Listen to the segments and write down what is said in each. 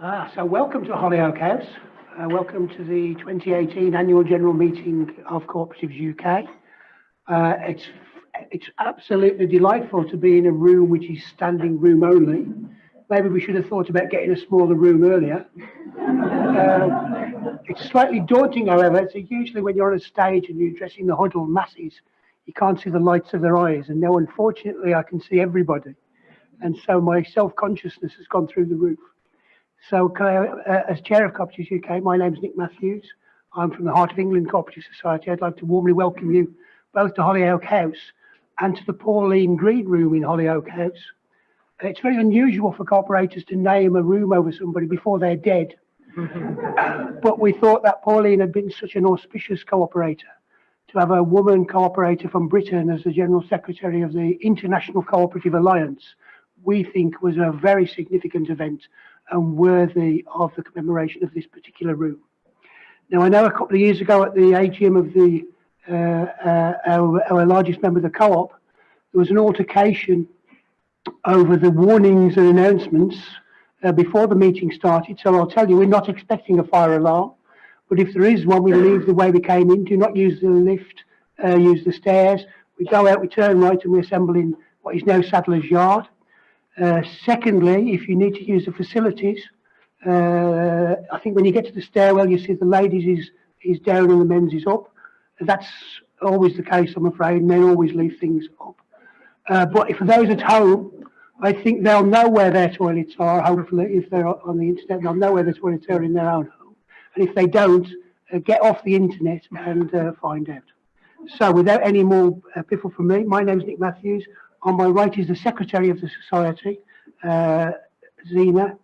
Ah, so welcome to Holyoake House. Uh, welcome to the 2018 annual general meeting of Cooperatives UK. Uh, it's it's absolutely delightful to be in a room which is standing room only. Maybe we should have thought about getting a smaller room earlier. Uh, it's slightly daunting, however. So usually when you're on a stage and you're addressing the huddled masses, you can't see the lights of their eyes. And now, unfortunately, I can see everybody. And so my self-consciousness has gone through the roof. So I, uh, as chair of Cooperatives UK, my name is Nick Matthews. I'm from the Heart of England Cooperative Society. I'd like to warmly welcome you both to Holyoake House and to the Pauline Green Room in Holyoake House. It's very unusual for corporators to name a room over somebody before they're dead. but we thought that Pauline had been such an auspicious cooperator to have a woman cooperator from Britain as the General Secretary of the International Cooperative Alliance, we think was a very significant event and worthy of the commemoration of this particular room. Now, I know a couple of years ago at the AGM of the uh, uh, our, our, largest member of the co-op, there was an altercation over the warnings and announcements uh, before the meeting started. So I'll tell you, we're not expecting a fire alarm, but if there is one, we leave the way we came in. Do not use the lift, uh, use the stairs. We go out, we turn right, and we assemble in what is now Sadler's Yard. Uh, secondly, if you need to use the facilities, uh, I think when you get to the stairwell, you see the ladies is, is down and the men's is up. That's always the case, I'm afraid. Men always leave things up. Uh, but for those at home, I think they'll know where their toilets are. Hopefully, if they're on the internet, they'll know where their toilets are in their own home. And if they don't, uh, get off the internet and uh, find out. So, without any more uh, piffle from me, my name is Nick Matthews. On my right is the secretary of the society, uh, Zena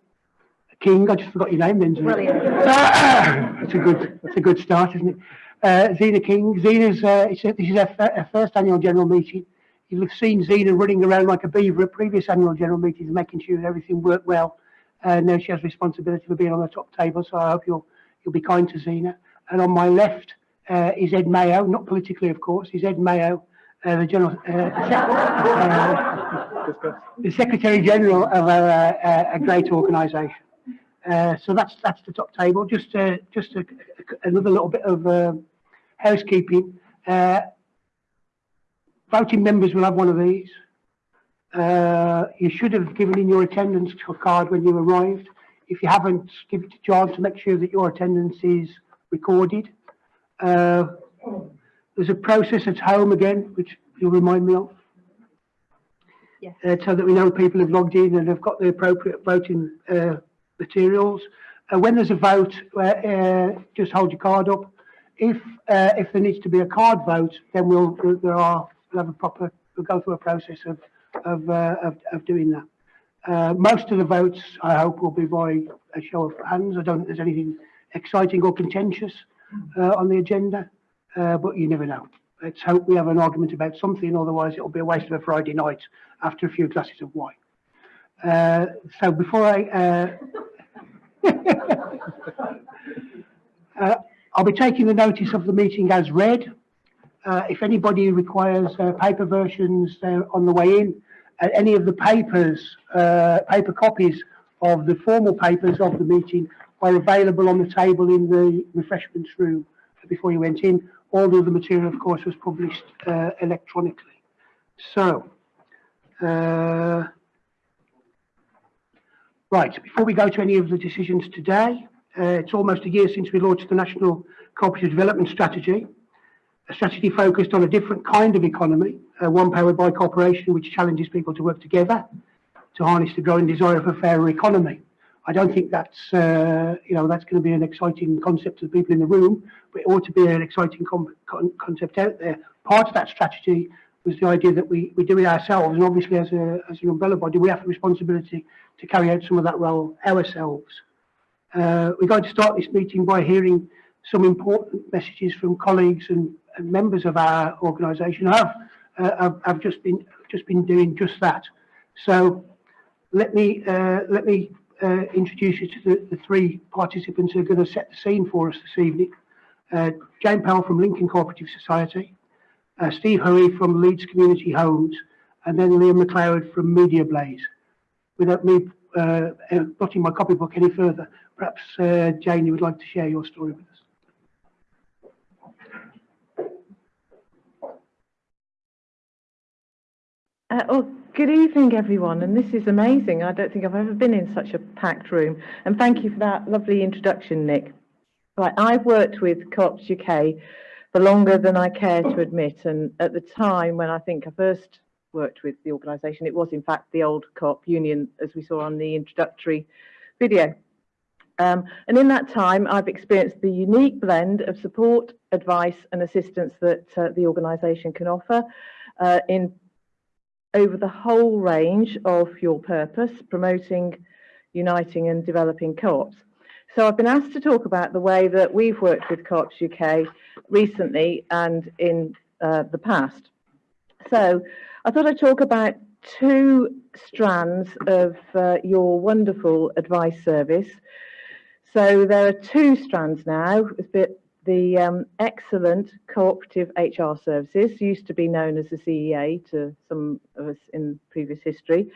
King. I just forgot your name then. Brilliant. that's a good. That's a good start, isn't it? Uh, Zena King. Zena's. Uh, this is her, her, first annual general meeting. You'll have seen Zena running around like a beaver at previous annual general meetings, making sure that everything worked well. Uh, now she has responsibility for being on the top table, so I hope you'll you'll be kind to Zena. And on my left uh, is Ed Mayo, not politically, of course. Is Ed Mayo, uh, the general, uh, the Secretary General of a, a, great organisation. So that's that's the top table. Just just a, another little bit of housekeeping. voting members will have one of these. you should have given in your attendance card when you arrived. If you haven't, give it to John to make sure that your attendance is recorded. There's a process at home again, which you'll remind me of. Uh, so that we know people have logged in and have got the appropriate voting uh, materials. Uh, when there's a vote, uh, uh, just hold your card up. If uh, if there needs to be a card vote, then we'll there are we'll have a proper we'll go through a process of of of, of, doing that. most of the votes, I hope, will be by a show of hands. I don't think there's anything exciting or contentious on the agenda uh, but you never know. Let's hope we have an argument about something, otherwise it'll be a waste of a Friday night after a few glasses of wine. Uh, so before I... Uh, uh, I'll be taking the notice of the meeting as read. Uh, if anybody requires uh, paper versions, on the way in. any of the papers, paper copies of the formal papers of the meeting are available on the table in the refreshments room before you went in although the material, of course, was published uh, electronically. So, uh, right, before we go to any of the decisions today, uh, it's almost a year since we launched the National Cooperative Development Strategy, a strategy focused on a different kind of economy, uh, one powered by cooperation which challenges people to work together to harness the growing desire for a fairer economy. I don't think that's uh, you know that's going to be an exciting concept to the people in the room, but it ought to be an exciting con concept out there. Part of that strategy was the idea that we, we do it ourselves, and obviously as, a, as an umbrella body, we have the responsibility to carry out some of that role ourselves. Uh, we're going to start this meeting by hearing some important messages from colleagues and, and members of our organisation. I've, uh, I've, I've just been just been doing just that. So let me uh, let me uh, introduce you to the, the, three participants who are going to set the scene for us this evening. Uh, Jane Powell from Lincoln Cooperative Society, uh, Steve Hoey from Leeds Community Homes, and then Liam McLeod from Media Blaze. Without me uh, uh, blotting my copybook any further, perhaps uh, Jane, you would like to share your story with us. Uh, oh, good evening, everyone. And this is amazing. I don't think I've ever been in such a packed room. And thank you for that lovely introduction, Nick. Right, I've worked with Co-ops UK for longer than I care to admit. And at the time when I think I first worked with the organisation, it was in fact the old Co-op Union, as we saw on the introductory video. Um, and in that time, I've experienced the unique blend of support, advice and assistance that uh, the organisation can offer uh, in over the whole range of your purpose, promoting, uniting and developing co-ops. So I've been asked to talk about the way that we've worked with Co-ops UK recently and in uh, the past. So I thought I'd talk about two strands of uh, your wonderful advice service. So there are two strands now. A bit the um, excellent cooperative HR services used to be known as the CEA to some of us in previous history.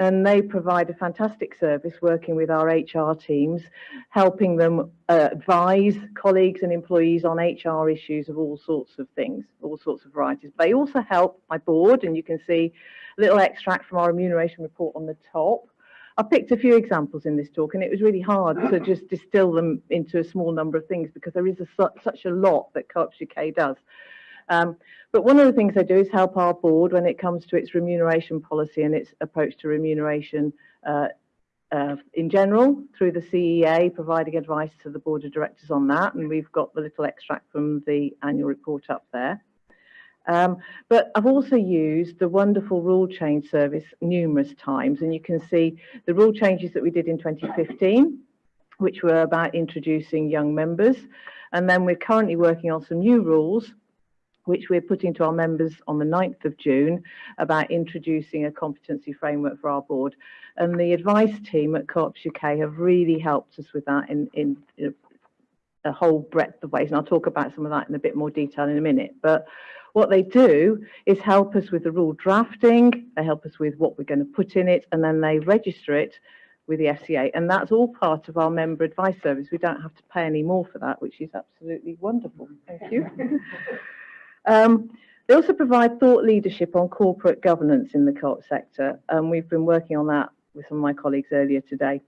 And they provide a fantastic service working with our HR teams, helping them uh, advise colleagues and employees on HR issues of all sorts of things, all sorts of varieties. They also help my board, and you can see a little extract from our remuneration report on the top, I picked a few examples in this talk and it was really hard to just distill them into a small number of things because there is a, such a lot that Co-ops UK does. Um, but one of the things they do is help our board when it comes to its remuneration policy and its approach to remuneration uh, uh, in general through the CEA, providing advice to the board of directors on that. And we've got the little extract from the annual report up there. Um, but I've also used the wonderful rule change service numerous times, and you can see the rule changes that we did in 2015, which were about introducing young members. And then we're currently working on some new rules, which we're putting to our members on the 9th of June about introducing a competency framework for our board. And the advice team at Co-ops UK have really helped us with that in, in, in a whole breadth of ways. And I'll talk about some of that in a bit more detail in a minute. But what they do is help us with the rule drafting, they help us with what we're going to put in it, and then they register it with the FCA. And that's all part of our member advice service. We don't have to pay any more for that, which is absolutely wonderful. Thank you. um, they also provide thought leadership on corporate governance in the co-op sector. And we've been working on that with some of my colleagues earlier today.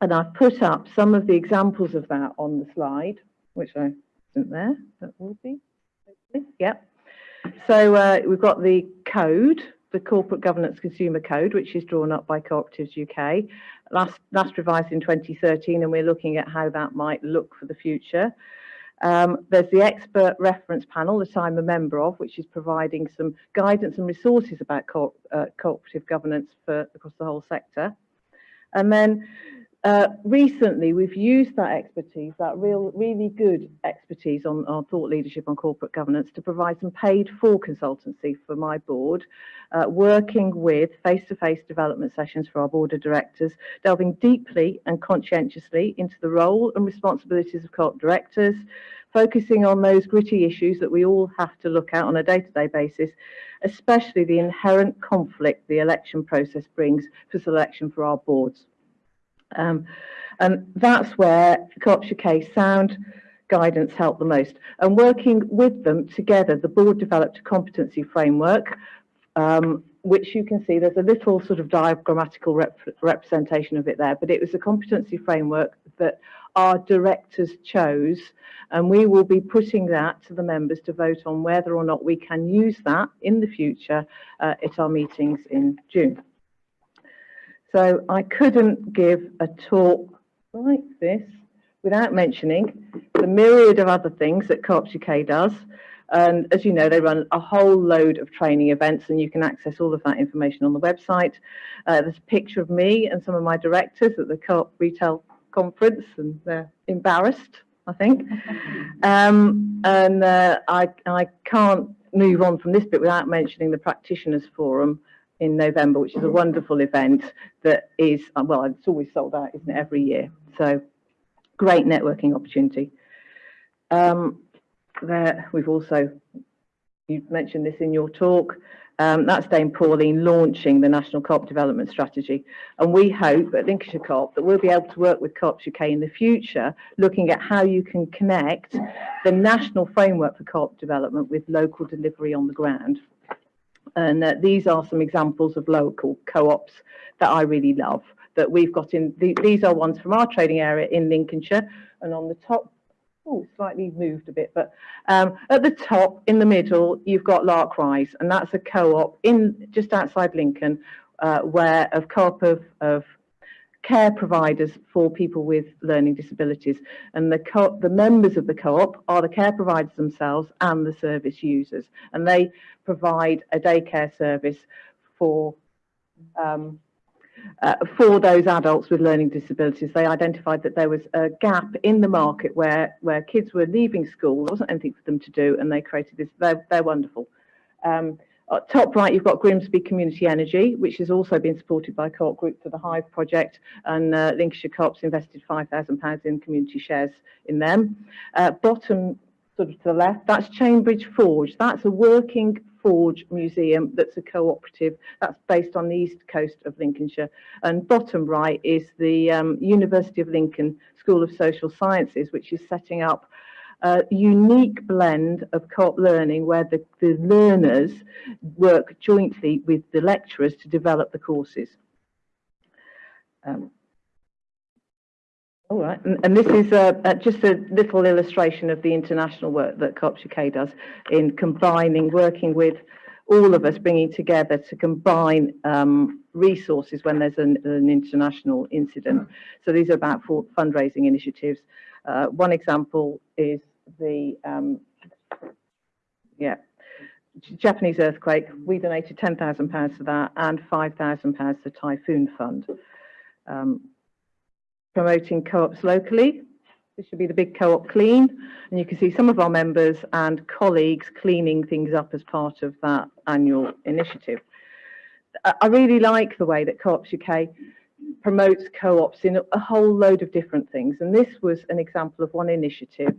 And I've put up some of the examples of that on the slide, which I isn't there, that will be. Yep. So uh, we've got the code, the Corporate Governance Consumer Code, which is drawn up by Cooperatives UK, last, last revised in 2013, and we're looking at how that might look for the future. Um, there's the expert reference panel that I'm a member of, which is providing some guidance and resources about co uh, cooperative governance for across the whole sector. And then uh, recently, we've used that expertise, that real, really good expertise on our thought leadership on corporate governance to provide some paid for consultancy for my board, uh, working with face-to-face -face development sessions for our board of directors, delving deeply and conscientiously into the role and responsibilities of co-op directors, focusing on those gritty issues that we all have to look at on a day-to-day -day basis, especially the inherent conflict the election process brings for selection for our boards. Um, and that's where Co-ops UK sound guidance helped the most. And working with them together, the board developed a competency framework, um, which you can see there's a little sort of diagrammatical rep representation of it there, but it was a competency framework that our directors chose, and we will be putting that to the members to vote on whether or not we can use that in the future uh, at our meetings in June. So I couldn't give a talk like this without mentioning the myriad of other things that Co-ops UK does. And as you know, they run a whole load of training events and you can access all of that information on the website. Uh, there's a picture of me and some of my directors at the Co-op Retail Conference and they're embarrassed, I think. Um, and uh, I, I can't move on from this bit without mentioning the Practitioners Forum, in November, which is a wonderful event that is, uh, well, it's always sold out, isn't it, every year. So great networking opportunity. Um, there, we've also, you mentioned this in your talk, um, that's Dame Pauline launching the National Co-op Development Strategy. And we hope at Lincolnshire Co-op that we'll be able to work with Co-ops UK in the future, looking at how you can connect the national framework for co-op development with local delivery on the ground. And uh, these are some examples of local co-ops that I really love that we've got in. The, these are ones from our trading area in Lincolnshire. And on the top, oh, slightly moved a bit, but um, at the top in the middle, you've got Lark Rise, and that's a co-op in just outside Lincoln, uh, where of co-op of, of care providers for people with learning disabilities. And the, the members of the co-op are the care providers themselves and the service users. And they provide a daycare service for um, uh, for those adults with learning disabilities. They identified that there was a gap in the market where, where kids were leaving school, there wasn't anything for them to do, and they created this. They're, they're wonderful. Um, uh, top right, you've got Grimsby Community Energy, which has also been supported by Co-op Group for the Hive project, and uh, Lincolnshire Co-ops invested £5,000 in community shares in them. Uh, bottom sort of to the left, that's Chambridge Forge. That's a working forge museum that's a cooperative that's based on the east coast of Lincolnshire. And bottom right is the um, University of Lincoln School of Social Sciences, which is setting up a unique blend of co-op learning where the, the learners work jointly with the lecturers to develop the courses. Um, all right, and, and this is uh, uh, just a little illustration of the international work that Co-ops UK does in combining, working with all of us, bringing together to combine um, resources when there's an, an, international incident. So these are about fundraising initiatives. Uh, one example is the um, yeah Japanese earthquake. We donated ten thousand pounds to that and five thousand pounds to Typhoon Fund. Um, promoting co-ops locally. This should be the big co-op clean. And you can see some of our members and colleagues cleaning things up as part of that annual initiative. I really like the way that Co-ops UK promotes co-ops in a whole load of different things. And this was an example of one initiative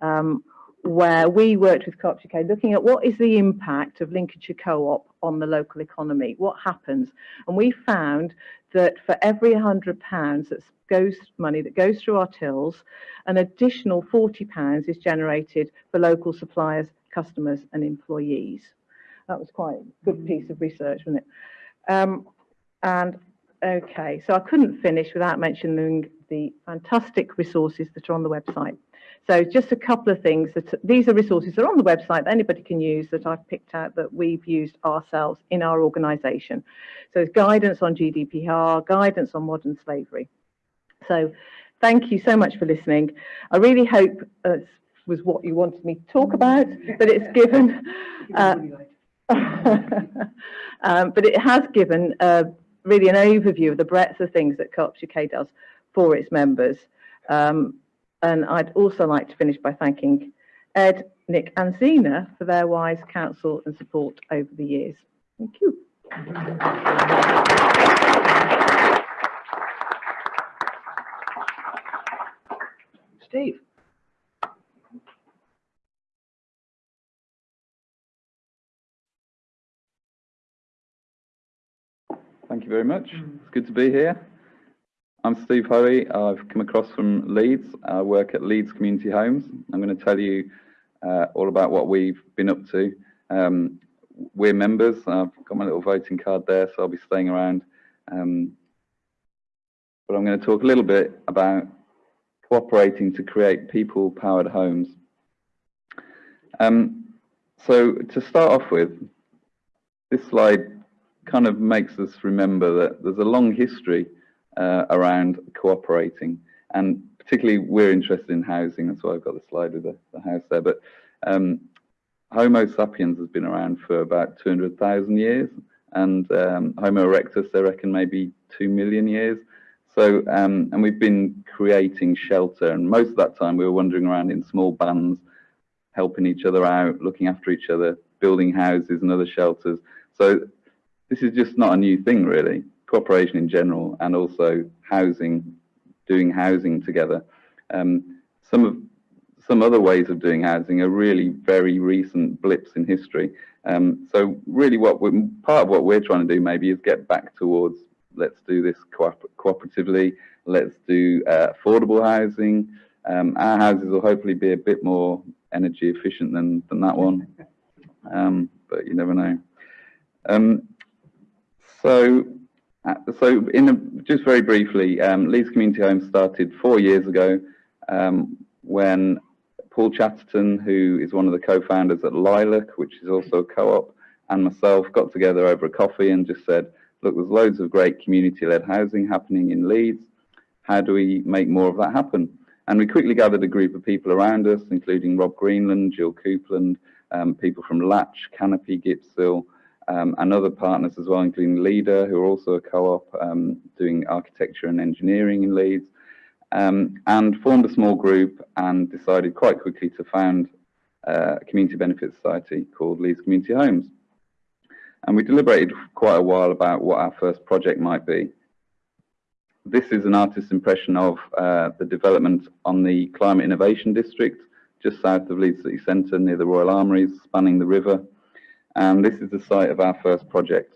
um, where we worked with Co-ops UK looking at what is the impact of Lincolnshire Co-op on the local economy, what happens. And we found that for every £100 that goes money that goes through our tills, an additional £40 is generated for local suppliers, customers and employees. That was quite a good piece of research, wasn't it? Um, and okay, so I couldn't finish without mentioning the fantastic resources that are on the website. So just a couple of things that these are resources that are on the website that anybody can use that I've picked out that we've used ourselves in our organisation. So it's guidance on GDPR, guidance on modern slavery. So thank you so much for listening. I really hope uh, was what you wanted me to talk about, but it's given, uh, um, but it has given uh, really an overview of the breadth of things that Co-ops UK does for its members. Um, and I'd also like to finish by thanking Ed, Nick and Zena for their wise counsel and support over the years. Thank you. Steve. Thank you very much. It's good to be here. I'm Steve Hoey. I've come across from Leeds. I work at Leeds Community Homes. I'm going to tell you uh, all about what we've been up to. Um, we're members. I've got my little voting card there, so I'll be staying around. Um, but I'm going to talk a little bit about cooperating to create people-powered homes. Um, so to start off with, this slide kind of makes us remember that there's a long history uh, around cooperating. And particularly we're interested in housing, that's why I've got the slide with the, the house there. But um, Homo sapiens has been around for about 200,000 years, and um, Homo erectus, they reckon maybe 2 million years. So, um, and we've been creating shelter, and most of that time we were wandering around in small bands, helping each other out, looking after each other, building houses and other shelters. So this is just not a new thing, really cooperation in general and also housing, doing housing together. Um, some of some other ways of doing housing are really very recent blips in history. Um, so really what part of what we're trying to do maybe is get back towards let's do this cooper cooperatively, let's do uh, affordable housing. Um, our houses will hopefully be a bit more energy efficient than, than that one, um, but you never know. Um, so, uh, so in a, just very briefly, um, Leeds Community Homes started four years ago um, when Paul Chatterton, who is one of the co-founders at Lilac, which is also a co-op, and myself got together over a coffee and just said, look, there's loads of great community-led housing happening in Leeds. How do we make more of that happen? And we quickly gathered a group of people around us, including Rob Greenland, Jill Coupland, um, people from Latch, Canopy, Gipsill, um, and other partners as well, including Leader, who are also a co-op um, doing architecture and engineering in Leeds um, and formed a small group and decided quite quickly to found uh, a community benefit society called Leeds Community Homes. And we deliberated quite a while about what our first project might be. This is an artist's impression of uh, the development on the Climate Innovation District, just south of Leeds City Centre near the Royal Armouries, spanning the river. And this is the site of our first project.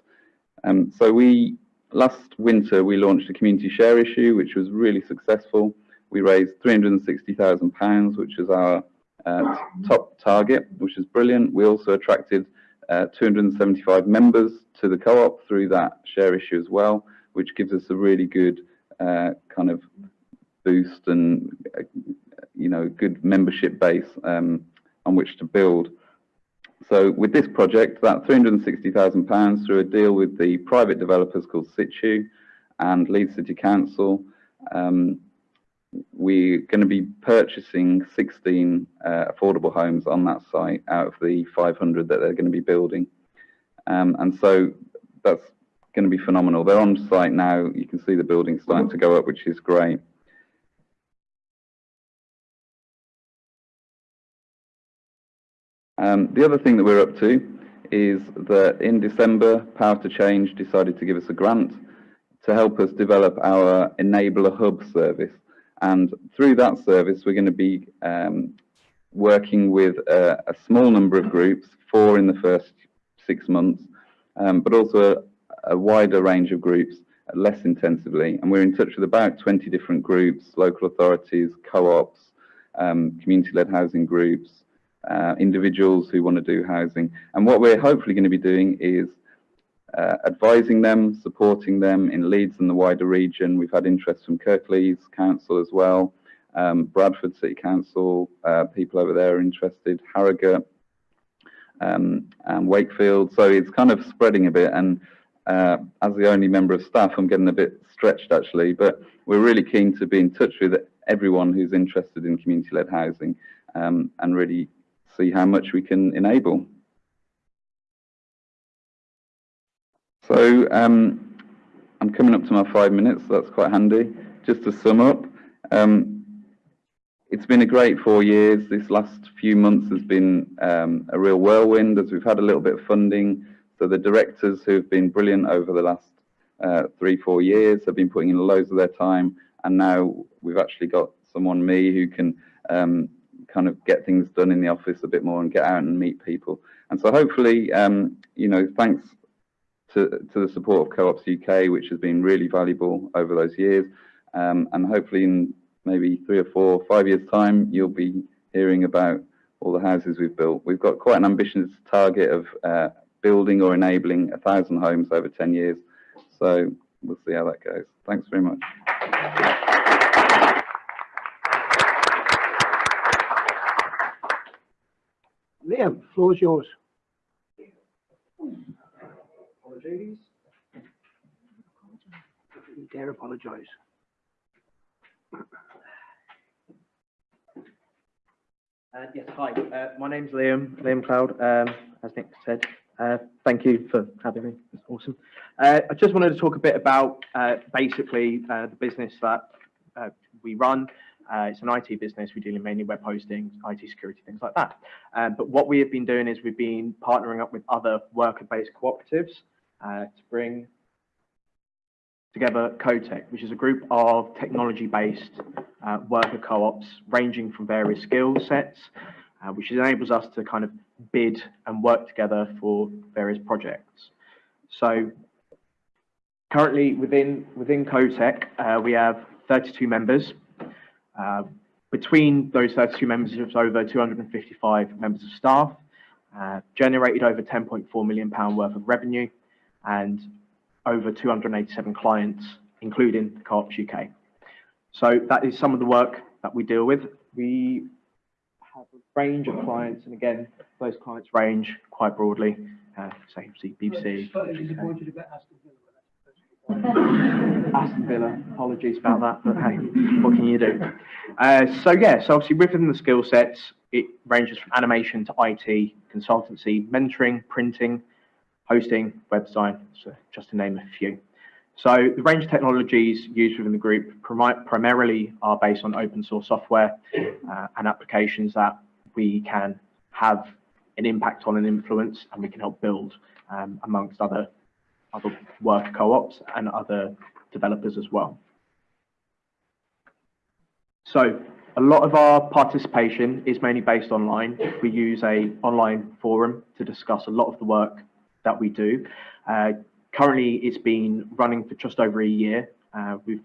Um, so we last winter, we launched a community share issue, which was really successful. We raised £360,000, which is our uh, top target, which is brilliant. We also attracted uh, 275 members to the co-op through that share issue as well, which gives us a really good uh, kind of boost and, uh, you know, good membership base um, on which to build. So with this project, that £360,000 through a deal with the private developers called Citu and Leeds City Council, um, we're going to be purchasing 16 uh, affordable homes on that site out of the 500 that they're going to be building. Um, and so that's going to be phenomenal. They're on site now. You can see the building starting to go up, which is great. Um, the other thing that we're up to is that in December, Power to Change decided to give us a grant to help us develop our Enabler Hub service. And through that service, we're going to be um, working with a, a, small number of groups, four in the first six months, um, but also a, a, wider range of groups less intensively. And we're in touch with about 20 different groups, local authorities, co-ops, um, community-led housing groups, uh, individuals who want to do housing. And what we're hopefully going to be doing is uh, advising them, supporting them in Leeds and the wider region. We've had interest from Kirklees Council as well, um, Bradford City Council, uh, people over there are interested, Harrogate, um, and Wakefield. So it's kind of spreading a bit. And uh, as the only member of staff, I'm getting a bit stretched actually, but we're really keen to be in touch with everyone who's interested in community-led housing um, and really see how much we can enable. So um, I'm coming up to my five minutes, so that's quite handy. Just to sum up, um, it's been a great four years. This last few months has been um, a real whirlwind as we've had a little bit of funding. So the directors who've been brilliant over the last uh, three, four years have been putting in loads of their time. And now we've actually got someone, me, who can um, kind of get things done in the office a bit more and get out and meet people. And so hopefully, um, you know, thanks to, to the support of Co-ops UK, which has been really valuable over those years. Um, and hopefully in maybe three or four, five years time, you'll be hearing about all the houses we've built. We've got quite an ambitious target of uh, building or enabling a thousand homes over 10 years. So we'll see how that goes. Thanks very much. Liam, floor is yours. Apologies. You dare apologise. Uh, yes, hi. Uh, my name's Liam, Liam Cloud, um, as Nick said. Uh, thank you for having me. It's awesome. Uh, I just wanted to talk a bit about uh, basically uh, the business that we run. Uh, it's an IT business. We deal in mainly web hosting, IT security, things like that. Um, but what we have been doing is we've been partnering up with other worker-based cooperatives uh, to bring together CoTech, which is a group of technology-based uh, worker co-ops ranging from various skill sets. uh, which enables us to kind of bid and work together for various projects. So currently within, within CoTech, uh, we have 32 members. Uh, between those 32 members, there's over 255 members of staff, uh, generated over 10.4 million pound worth of revenue and over 287 clients, including the Co-ops UK. So that is some of the work that we deal with. We have a range of clients, and again, those clients range quite broadly. Uh, say, see BBC. Aston Villa, apologies about that, but hey, what can you do? Uh, so yeah, so obviously within the skill sets, it ranges from animation to IT, consultancy, mentoring, printing, hosting, web design, so just to name a few. So the range of technologies used within the group primarily are based on open source software uh, and applications that we can have an impact on and influence, and we can help build um, amongst other other work co-ops and other developers as well. So a lot of our participation is mainly based online. We use a online forum to discuss a lot of the work that we do. Uh, currently, it's been running for just over a year. Uh, we've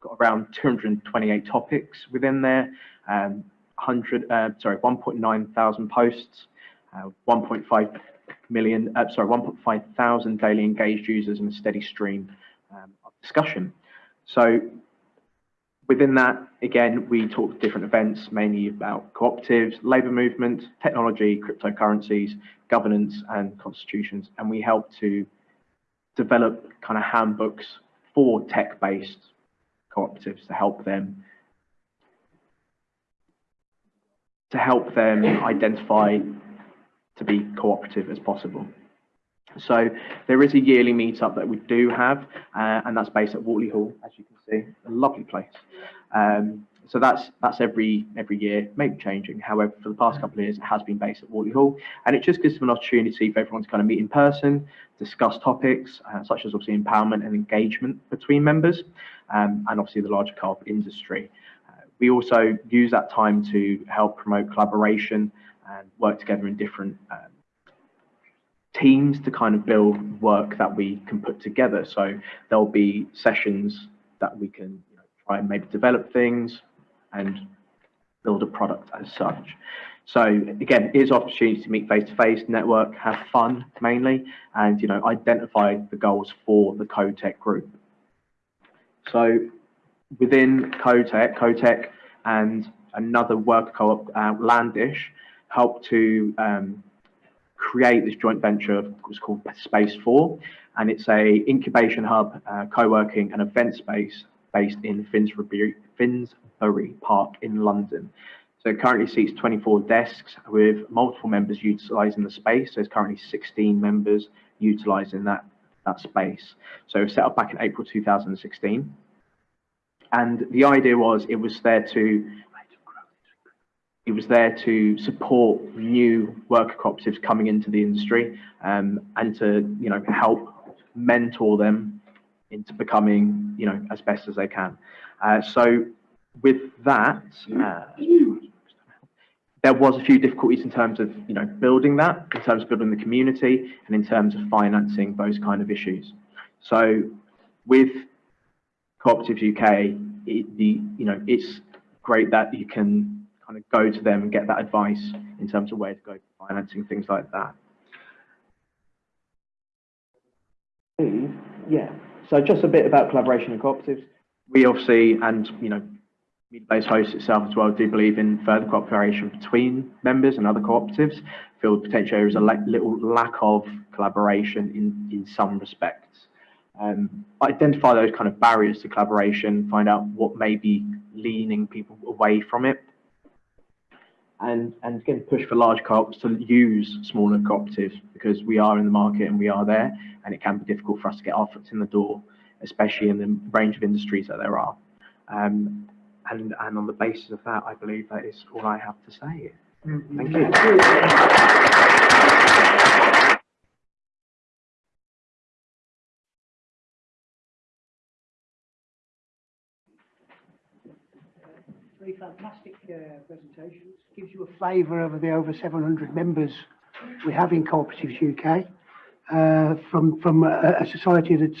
got around 228 topics within there, um, 100, uh, sorry, 1.9 thousand posts, uh, 1.5 million, uh, sorry, 1.5 thousand daily engaged users and a steady stream um, of discussion. So within that, again, we talk different events, mainly about cooperatives, labour movement, technology, cryptocurrencies, governance and constitutions, and we help to develop kind of handbooks for tech-based cooperatives to help them to help them identify to be cooperative as possible. So there is a yearly meetup that we do have, uh, and that's based at Wortley Hall, as you can see, a lovely place. Um, so that's that's every every year, maybe changing. However, for the past couple of years, it has been based at Wortley Hall, and it just gives them an opportunity for everyone to kind of meet in person, discuss topics uh, such as obviously empowerment and engagement between members, um, and obviously the larger co-op industry. Uh, we also use that time to help promote collaboration and work together in different um, teams to kind of build work that we can put together. So there'll be sessions that we can you know, try and maybe develop things and build a product as such. So again, it is opportunity to meet face to face, network, have fun mainly, and you know identify the goals for the CoTech group. So within CoTech, CoTech and another work co-op, uh, Landish, help to um, create this joint venture what's called Space 4, and it's a incubation hub, uh, co-working and event space based in Finsbury, Finsbury Park in London. So it currently seats 24 desks with multiple members utilising the space. So there's currently 16 members utilising that, that space. So was set up back in April 2016. And the idea was it was there to it was there to support new worker cooperatives coming into the industry um, and to you know help mentor them into becoming you know as best as they can. Uh, so with that, uh, there was a few difficulties in terms of you know building that, in terms of building the community, and in terms of financing those kind of issues. So with Cooperatives UK, it, the you know it's great that you can kind of go to them and get that advice in terms of where to go for financing, things like that. Yeah, so just a bit about collaboration and cooperatives. We obviously, and you know, Media-based hosts itself as well do believe in further cooperation between members and other cooperatives. Feel potentially there is a little lack of collaboration in, in some respects. Um, identify those kind of barriers to collaboration, find out what may be leaning people away from it, and and again push for large co-ops to use smaller cooperatives because we are in the market and we are there and it can be difficult for us to get our foot in the door especially in the range of industries that there are. Um, and and on the basis of that I believe that is all I have to say. Thank you Three fantastic uh, presentations. Gives you a flavour of the over 700 members we have in Cooperatives UK. Uh, from from a, a society that's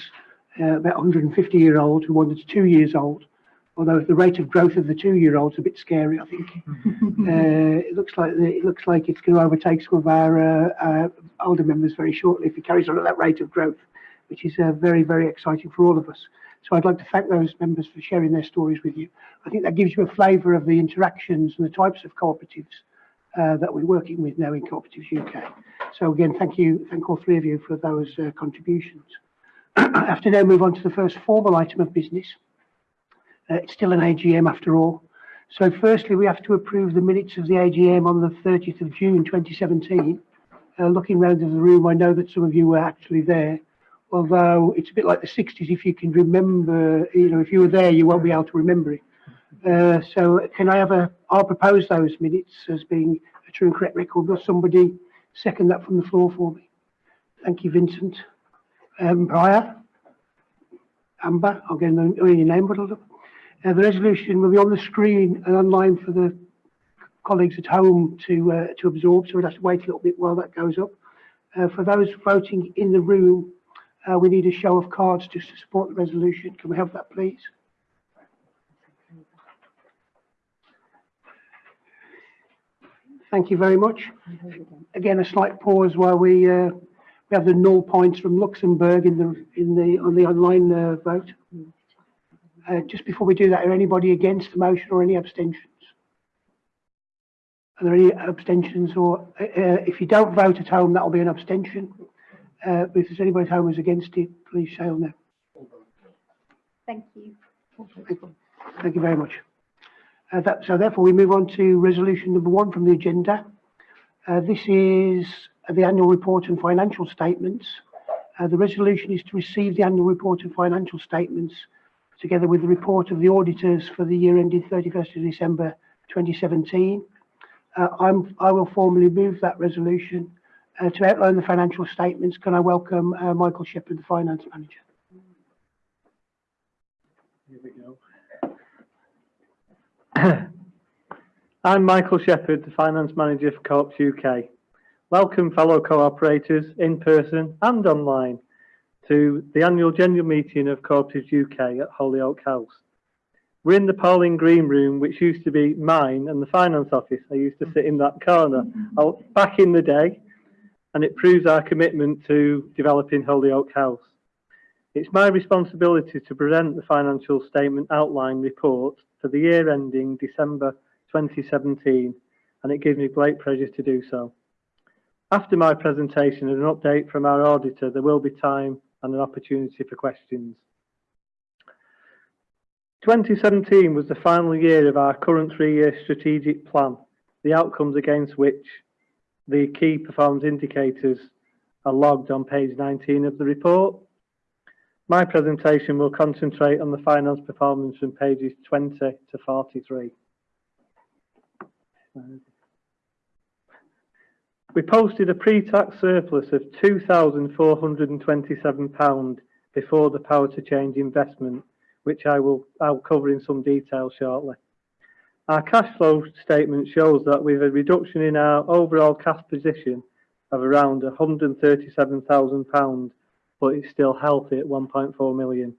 uh, about 150 year old to one that's two years old. Although the rate of growth of the two year olds a bit scary, I think. uh, it looks like it looks like it's going to overtake some of our uh, uh, older members very shortly if it carries on at that rate of growth, which is uh, very very exciting for all of us. So I'd like to thank those members for sharing their stories with you. I think that gives you a flavour of the interactions and the types of cooperatives uh, that we're working with now in Cooperatives UK. So again, thank you, thank all three of you for those uh, contributions. I have to now move on to the first formal item of business. Uh, it's still an AGM after all. So firstly, we have to approve the minutes of the AGM on the 30th of June 2017. Uh, looking round the room, I know that some of you were actually there although it's a bit like the 60s if you can remember you know if you were there you won't be able to remember it. Uh, so can i have a i'll propose those minutes as being a true and correct record. Will somebody second that from the floor for me? Thank you vincent. Um briar? Amber? I'll get the- your name up uh, the resolution will be on the screen and online for the colleagues at home to uh, to absorb so we'll have to wait a little bit while that goes up. Uh, for those voting in the room uh, we need a show of cards just to support the resolution. Can we have that, please? Thank you very much. Again, a slight pause while we uh, we have the null points from Luxembourg in the in the on the online uh, vote. Uh, just before we do that, are anybody against the motion or any abstentions? Are there any abstentions or uh, uh, if you don't vote at home, that will be an abstention. Uh, but if there's anybody at home who's against it, please say on there. Thank you. Thank you very much. Uh, that, so therefore we move on to resolution number one from the agenda. Uh, this is the annual report and financial statements. Uh, the resolution is to receive the annual report and financial statements together with the report of the auditors for the year ended 31st of December 2017. Uh, I'm, I will formally move that resolution uh, to outline the financial statements. Can I welcome uh, Michael Shepherd, the finance manager? Here we go. I'm Michael Shepherd, the Finance Manager for Co-ops UK. Welcome fellow co-operators in person and online to the annual general meeting of Cooperatives UK at Holyoake House. We're in the Pauline Green room, which used to be mine and the finance office. I used to sit in that corner oh, back in the day, and it proves our commitment to developing Holyoake House. It's my responsibility to present the financial statement outline report for the year ending December 2017, and it gives me great pleasure to do so. After my presentation and an update from our auditor, there will be time and an opportunity for questions. 2017 was the final year of our current three-year strategic plan, the outcomes against which the key performance indicators are logged on page 19 of the report. My presentation will concentrate on the finance performance from pages 20 to 43. We posted a pre-tax surplus of £2,427 before the power to change investment, which I will I'll cover in some detail shortly. Our cash flow statement shows that with a reduction in our overall cash position of around £137,000, but it's still healthy at £1.4 million.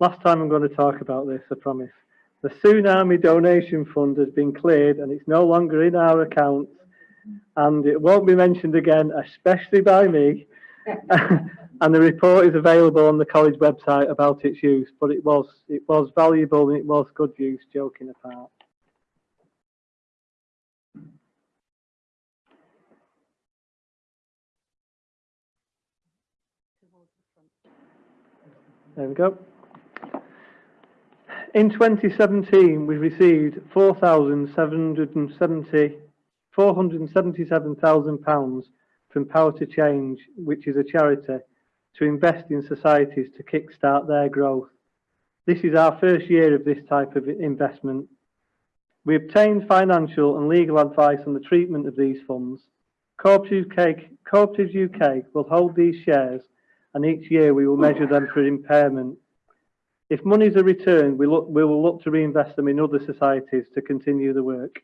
Last time I'm going to talk about this, I promise. The Tsunami Donation Fund has been cleared and it's no longer in our accounts and it won't be mentioned again, especially by me. and the report is available on the college website about its use, but it was it was valuable and it was good use, joking apart. There we go. In 2017, we received 4,770 £477,000 from Power to Change, which is a charity, to invest in societies to kickstart their growth. This is our first year of this type of investment. We obtained financial and legal advice on the treatment of these funds. Cooperatives UK, UK will hold these shares and each year we will measure them for impairment. If monies are returned, we, look, we will look to reinvest them in other societies to continue the work.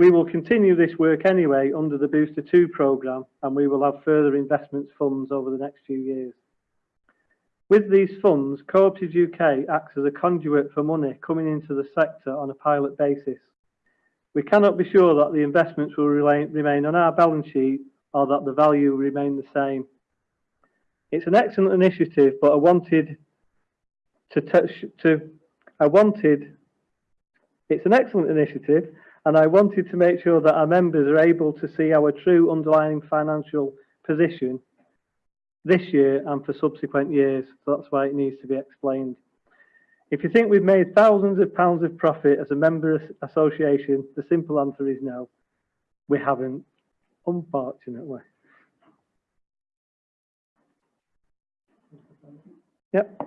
We will continue this work anyway under the Booster 2 programme and we will have further investments funds over the next few years. With these funds, Cooperatives UK acts as a conduit for money coming into the sector on a pilot basis. We cannot be sure that the investments will remain, remain on our balance sheet or that the value will remain the same. It's an excellent initiative, but I wanted to touch to I wanted it's an excellent initiative and I wanted to make sure that our members are able to see our true underlying financial position this year and for subsequent years. So that's why it needs to be explained. If you think we've made thousands of pounds of profit as a member association, the simple answer is no. We haven't, unfortunately. Yep.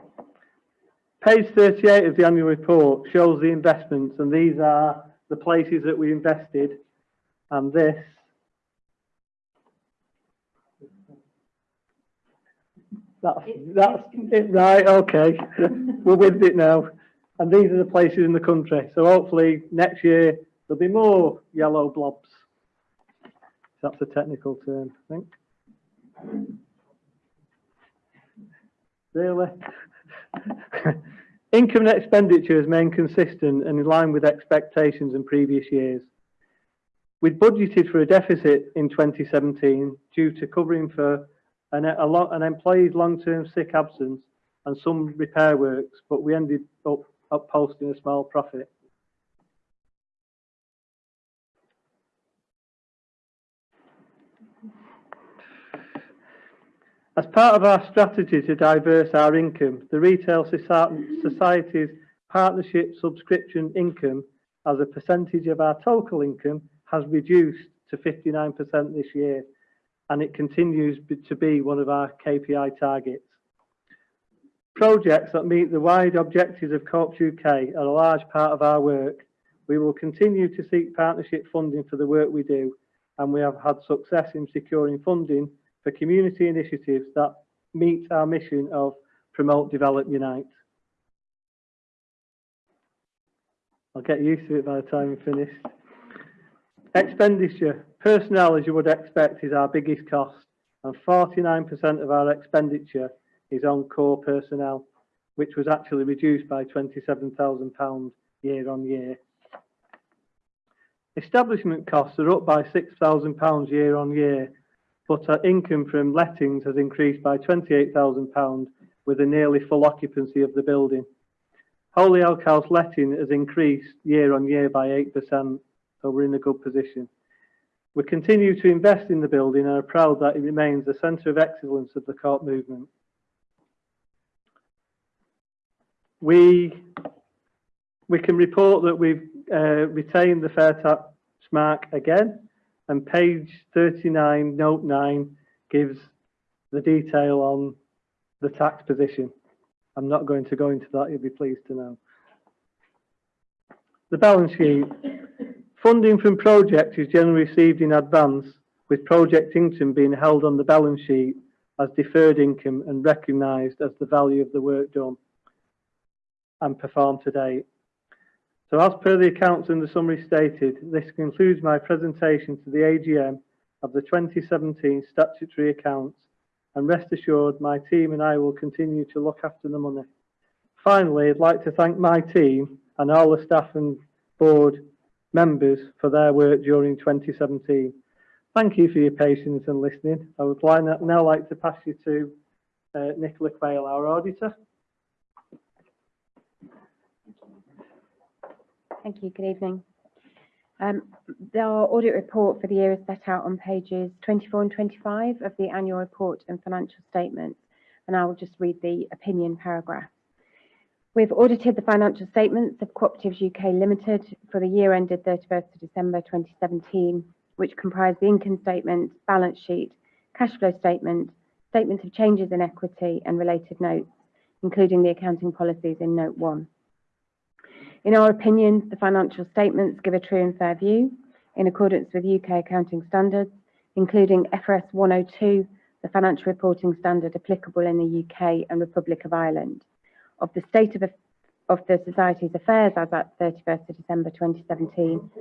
Page 38 of the annual report shows the investments and these are the places that we invested and this. That's that's it right okay. We're with it now. And these are the places in the country. So hopefully next year there'll be more yellow blobs. That's a technical term i think. Really Income and expenditure has remained consistent and in line with expectations in previous years. We'd budgeted for a deficit in 2017 due to covering for an, an employee's long-term sick absence and some repair works, but we ended up, up posting a small profit. As part of our strategy to diverse our income, the Retail Society's partnership subscription income as a percentage of our total income has reduced to 59% this year and it continues to be one of our KPI targets. Projects that meet the wide objectives of Co-ops UK are a large part of our work. We will continue to seek partnership funding for the work we do and we have had success in securing funding for community initiatives that meet our mission of promote, develop, unite. I'll get used to it by the time I'm finished. Expenditure. Personnel, as you would expect, is our biggest cost, and 49% of our expenditure is on core personnel, which was actually reduced by £27,000 year on year. Establishment costs are up by £6,000 year on year but our income from lettings has increased by £28,000 with a nearly full occupancy of the building. Holyoake House letting has increased year on year by 8%, so we're in a good position. We continue to invest in the building and are proud that it remains the centre of excellence of the co-op movement. We, we can report that we've uh, retained the fair tax mark again and page 39, note 9, gives the detail on the tax position. I'm not going to go into that, you'll be pleased to know. The balance sheet. Funding from projects is generally received in advance, with project income being held on the balance sheet as deferred income and recognised as the value of the work done and performed to date. So as per the accounts in the summary stated, this concludes my presentation to the AGM of the 2017 statutory accounts and rest assured my team and I will continue to look after the money. Finally, I'd like to thank my team and all the staff and board members for their work during 2017. Thank you for your patience and listening. I would now like to pass you to uh, Nicola Quayle, our auditor. Thank you. Good evening. Um, the audit report for the year is set out on pages 24 and 25 of the annual report and financial statements, and I will just read the opinion paragraph. We've audited the financial statements of Cooperatives UK Limited for the year ended 31st of December 2017, which comprise the income statement, balance sheet, cash flow statement, statements of changes in equity and related notes, including the accounting policies in note 1. In our opinion, the financial statements give a true and fair view in accordance with UK accounting standards, including FRS 102, the financial reporting standard applicable in the UK and Republic of Ireland. of the state of, of the Society's affairs as at 31st of December 2017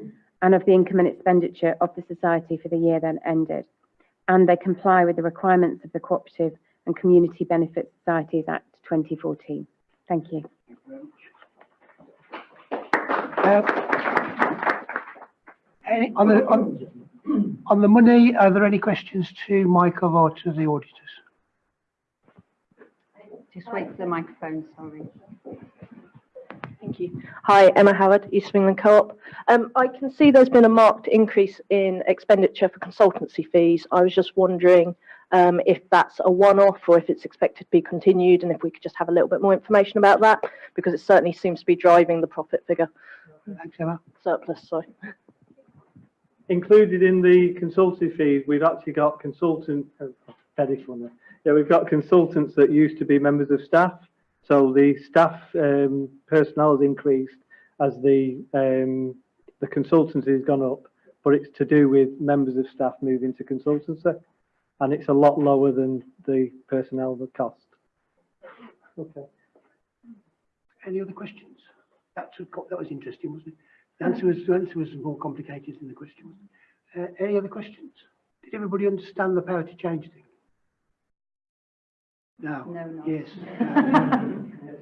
and of the income and expenditure of the Society for the year then ended. And they comply with the requirements of the Cooperative and Community Benefit Societies Act 2014. Thank you. Uh, any, on the, on, on the money, are there any questions to Michael or to the auditors? Just wait for the microphone, sorry. Thank you. Hi, Emma Howard, East of England Co-op. Um, I can see there's been a marked increase in expenditure for consultancy fees. I was just wondering um, if that's a one-off or if it's expected to be continued and if we could just have a little bit more information about that because it certainly seems to be driving the profit figure Thanks, Emma. surplus, sorry. Included in the consultancy fees, we've actually got consultant, very funny. Yeah, we've got consultants that used to be members of staff. So the staff um, personnel has increased as the um, the consultancy has gone up, but it's to do with members of staff moving to consultancy, and it's a lot lower than the personnel cost. Okay. Any other questions? That's that was interesting, wasn't it? The answer was, the answer was more complicated than the question. Uh, any other questions? Did everybody understand the power to change thing? No. No, no. Yes.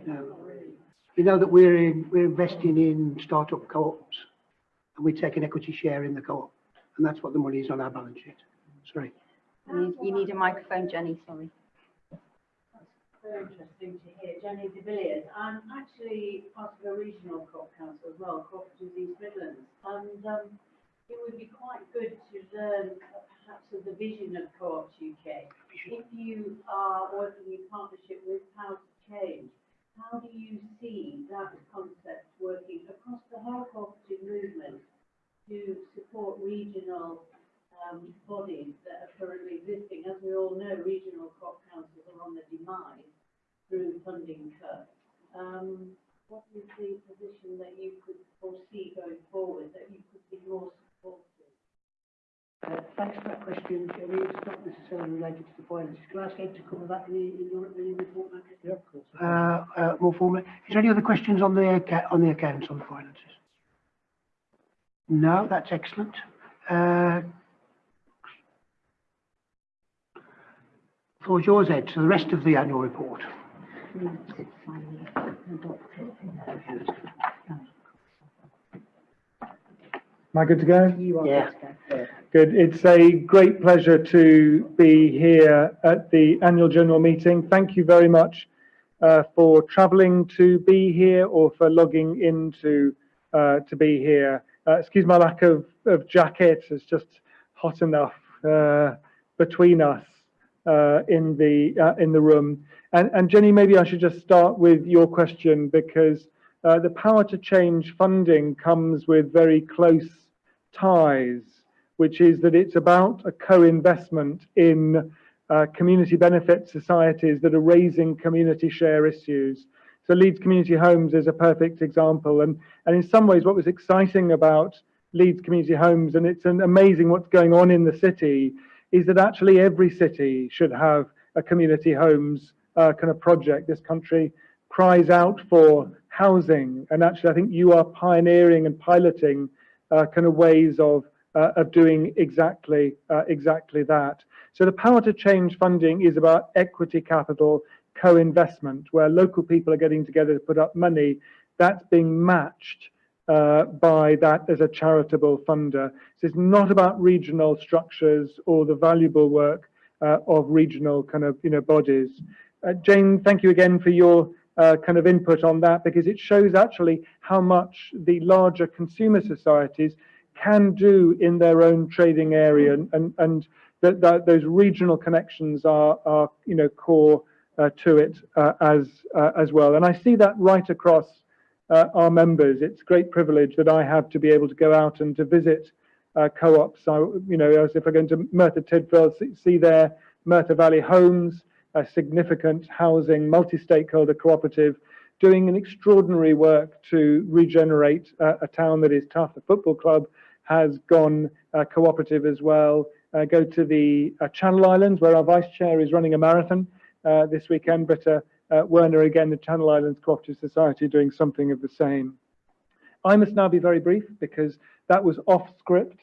No. no. You know that we're in, we're investing in startup co-ops and we take an equity share in the co-op and that's what the money is on our balance sheet. Sorry. You need- you need a microphone, Jenny, sorry. Very interesting to hear. Jenny de Villiers. I'm actually part of a regional co-op council as well, Cooperatives East Midlands. And um, it would be quite good to learn perhaps of the vision of Co-ops UK. If you are working in partnership with Power to Change, how do you see that concept working across the whole cooperative movement to support regional um, bodies that are currently existing. As we all know, regional co-op councils are on the demise through funding cuts. Um, what is the position that you could foresee going forward, that you could be more supportive? Uh, thanks for that question, Jenny. It's not necessarily related to the finances. Can I ask Ed to cover that in, the- in your, in your report? Yeah, of course. Uh, uh, more formally. Is there any other questions on the, on the accounts, on the finances? No, that's excellent. Uh, floor is yours, Ed, so the rest of the annual report. Am I good to go? Yeah. Good. It's a great pleasure to be here at the annual general meeting. Thank you very much uh, for travelling to be here or for logging in to, uh, to be here. Uh, excuse my lack of, of jacket. It's just hot enough uh, between us uh, in the uh, in the room. And, and Jenny, maybe I should just start with your question because uh, the power to change funding comes with very close ties, which is that it's about a co-investment in uh, community benefit societies that are raising community share issues. So Leeds Community Homes is a perfect example. And, and in some ways, what was exciting about Leeds Community Homes, and it's an amazing what's going on in the city, is that actually every city should have a community homes uh, kind of project. This country cries out for housing, and actually I think you are pioneering and piloting uh, kind of ways of uh, of doing exactly uh, exactly that. So the power to change funding is about equity capital co-investment, where local people are getting together to put up money. That's being matched uh, by that as a charitable funder. So it's not about regional structures or the valuable work uh, of regional kind of you know bodies. Uh, Jane, thank you again for your uh, kind of input on that because it shows actually how much the larger consumer societies can do in their own trading area and and, and that, that those regional connections are are you know core uh, to it uh, as uh, as well. And I see that right across uh, our members. It's great privilege that I have to be able to go out and to visit co-ops. I, you know, as if I go into Merthyr Tydfil, see, see their Merthyr Valley Homes, a significant housing multi-stakeholder cooperative, doing an extraordinary work to regenerate uh, a town that is tough. The football club has gone uh, cooperative as well. Uh, go to the uh, Channel Islands, where our vice chair is running a marathon uh, this weekend, but uh, Werner, again, the Channel Islands Cooperative Society doing something of the same. I must now be very brief because that was off script.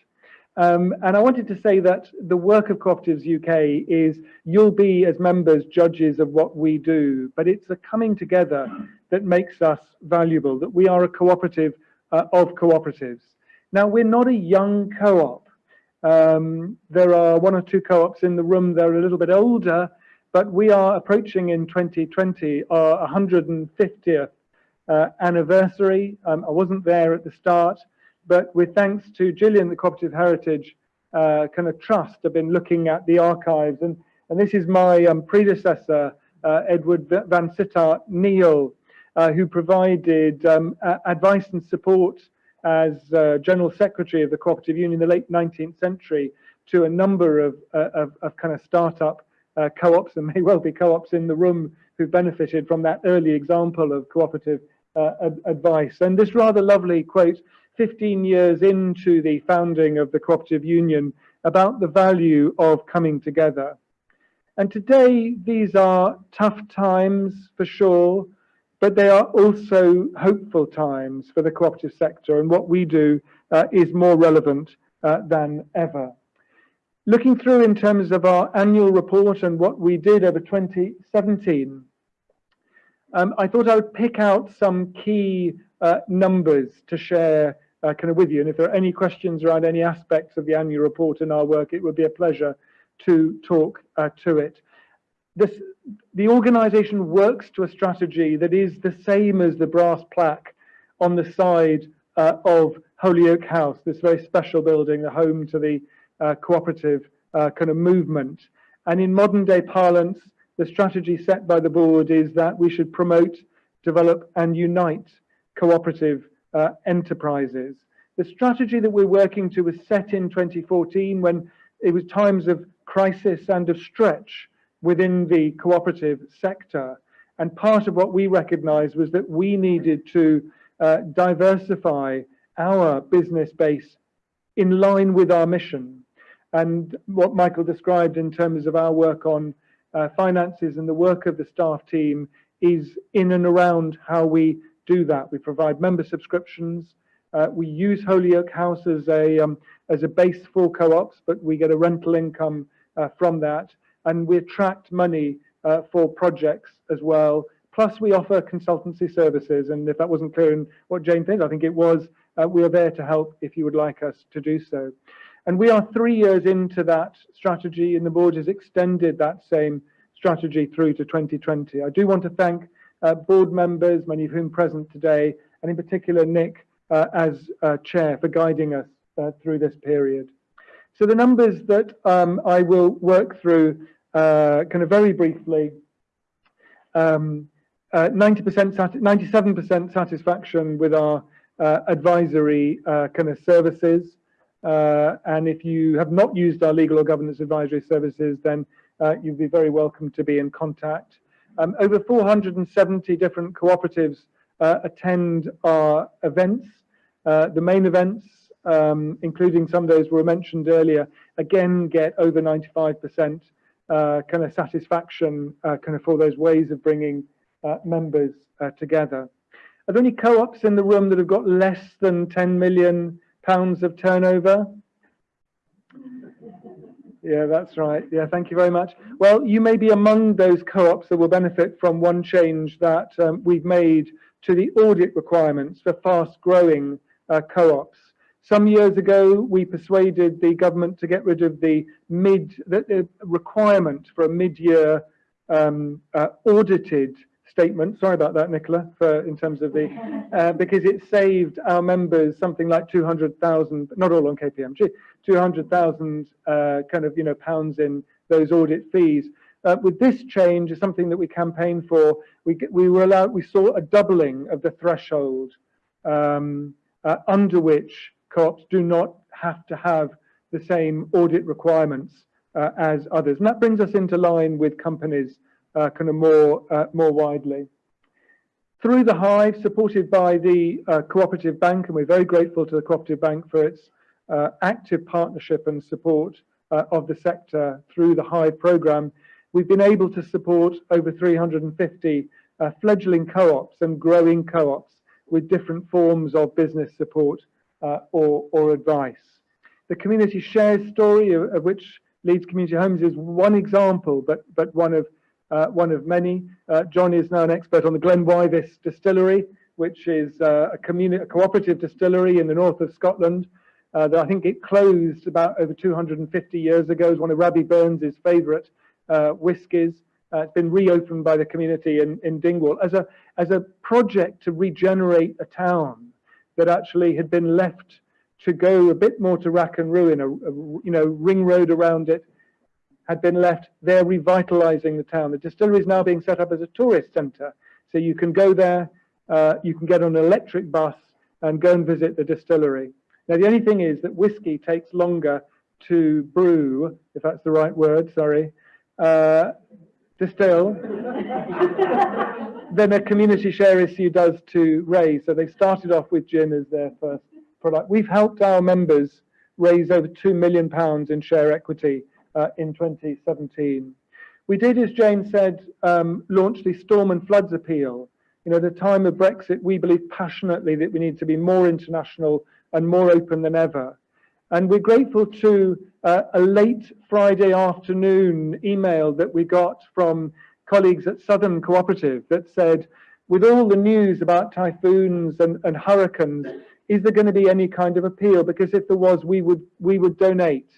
Um, and I wanted to say that the work of Cooperatives UK is you'll be, as members, judges of what we do, but it's the coming together that makes us valuable, that we are a cooperative uh, of cooperatives. Now, we're not a young co-op. Um, there are one or two co-ops in the room, that are a little bit older, but we are approaching in 2020 our 150th uh, anniversary. Um, I wasn't there at the start, but with thanks to Gillian, the Cooperative Heritage uh, kind of trust, have been looking at the archives. And, and this is my um, predecessor, uh, Edward Vansittart Neale, uh, who provided um, advice and support as uh, General Secretary of the Cooperative Union in the late 19th century to a number of, uh, of, of, kind of startup uh, co-ops and may well be co-ops in the room who benefited from that early example of cooperative ad advice. And this rather lovely quote 15 years into the founding of the Cooperative Union about the value of coming together. And today, these are tough times for sure, but they are also hopeful times for the cooperative sector, and what we do uh, is more relevant uh, than ever. Looking through in terms of our annual report and what we did over 2017, um, I thought I would pick out some key uh, numbers to share uh, kind of with you. And if there are any questions around any aspects of the annual report and our work, it would be a pleasure to talk uh, to it. This, the organisation works to a strategy that is the same as the brass plaque on the side uh, of Holyoake House, this very special building, the home to the uh, cooperative uh, kind of movement. And in modern day parlance, the strategy set by the board is that we should promote, develop and unite cooperative uh, enterprises. The strategy that we're working to was set in 2014 when it was times of crisis and of stretch within the cooperative sector. And part of what we recognized was that we needed to uh, diversify our business base in line with our mission. And what Michael described in terms of our work on uh, finances and the work of the staff team is in and around how we do that. We provide member subscriptions. Uh, we use Holyoake House as a, um, as a base for co-ops, but we get a rental income uh, from that. And we attract money uh, for projects as well. Plus we offer consultancy services. And if that wasn't clear in what Jane said, I think it was, uh, we are there to help if you would like us to do so. And we are three years into that strategy and the board has extended that same strategy through to 2020. I do want to thank uh, board members, many of whom present today, and in particular Nick uh, as uh, chair for guiding us uh, through this period. So the numbers that um, I will work through uh, kind of very briefly, 90%, um, 97% satisfaction with our advisory kind of services. and if you have not used our legal or governance advisory services, then you'd be very welcome to be in contact. Um, over 470 different cooperatives uh, attend our events. Uh, the main events, um, including some of those were mentioned earlier, again get over 95% uh, kind of satisfaction uh, kind of for those ways of bringing uh, members uh, together. Are there any co-ops in the room that have got less than 10 million pounds of turnover? Yeah, that's right. Yeah, thank you very much. Well, you may be among those co-ops that will benefit from one change that um, we've made to the audit requirements for fast-growing uh, co-ops. Some years ago, we persuaded the government to get rid of the mid the, the requirement for a mid-year um, uh, audited statement. Sorry about that, Nicola, for in terms of the uh, because it saved our members something like 200,000, not all on KPMG, 200,000 uh, kind of, you know, pounds in those audit fees. Uh, with this change, is something that we campaigned for. We, we were allowed, we saw a doubling of the threshold um, uh, under which co-ops do not have to have the same audit requirements uh, as others. And that brings us into line with companies uh, kind of more, uh, more widely. Through the Hive, supported by the uh, Cooperative Bank, and we're very grateful to the Cooperative Bank for its uh, active partnership and support uh, of the sector through the Hive programme. we've been able to support over 350 uh, fledgling co-ops and growing co-ops with different forms of business support or, or advice. The community shares story, of, of, which Leeds Community Homes is one example, but, but one, of, uh, one of many. Uh, John is now an expert on the Glenwyvis distillery, which is uh, a, a cooperative distillery in the north of Scotland. Uh, that I think it closed about over 250 years ago. It's one of Rabbie Burns's favourite uh, whiskies. Uh, it's been reopened by the community in, in Dingwall as a, as a project to regenerate a town that actually had been left to go a bit more to rack and ruin, a, a you know ring road around it had been left. They're revitalising the town. The distillery is now being set up as a tourist centre, so you can go there, uh, you can get on an electric bus and go and visit the distillery. Now the only thing is that whiskey takes longer to brew, if that's the right word. Sorry. Uh, distill than a community share issue does to raise. So they started off with gin as their first product. We've helped our members raise over £2 million in share equity uh, in 2017. We did, as Jane said, um, launch the storm and floods appeal. You know, at the time of Brexit, we believe passionately that we need to be more international and more open than ever. And we're grateful to uh, a late Friday afternoon email that we got from colleagues at Southern Cooperative that said, with all the news about typhoons and, and hurricanes, is there going to be any kind of appeal? Because if there was, we would, we would donate.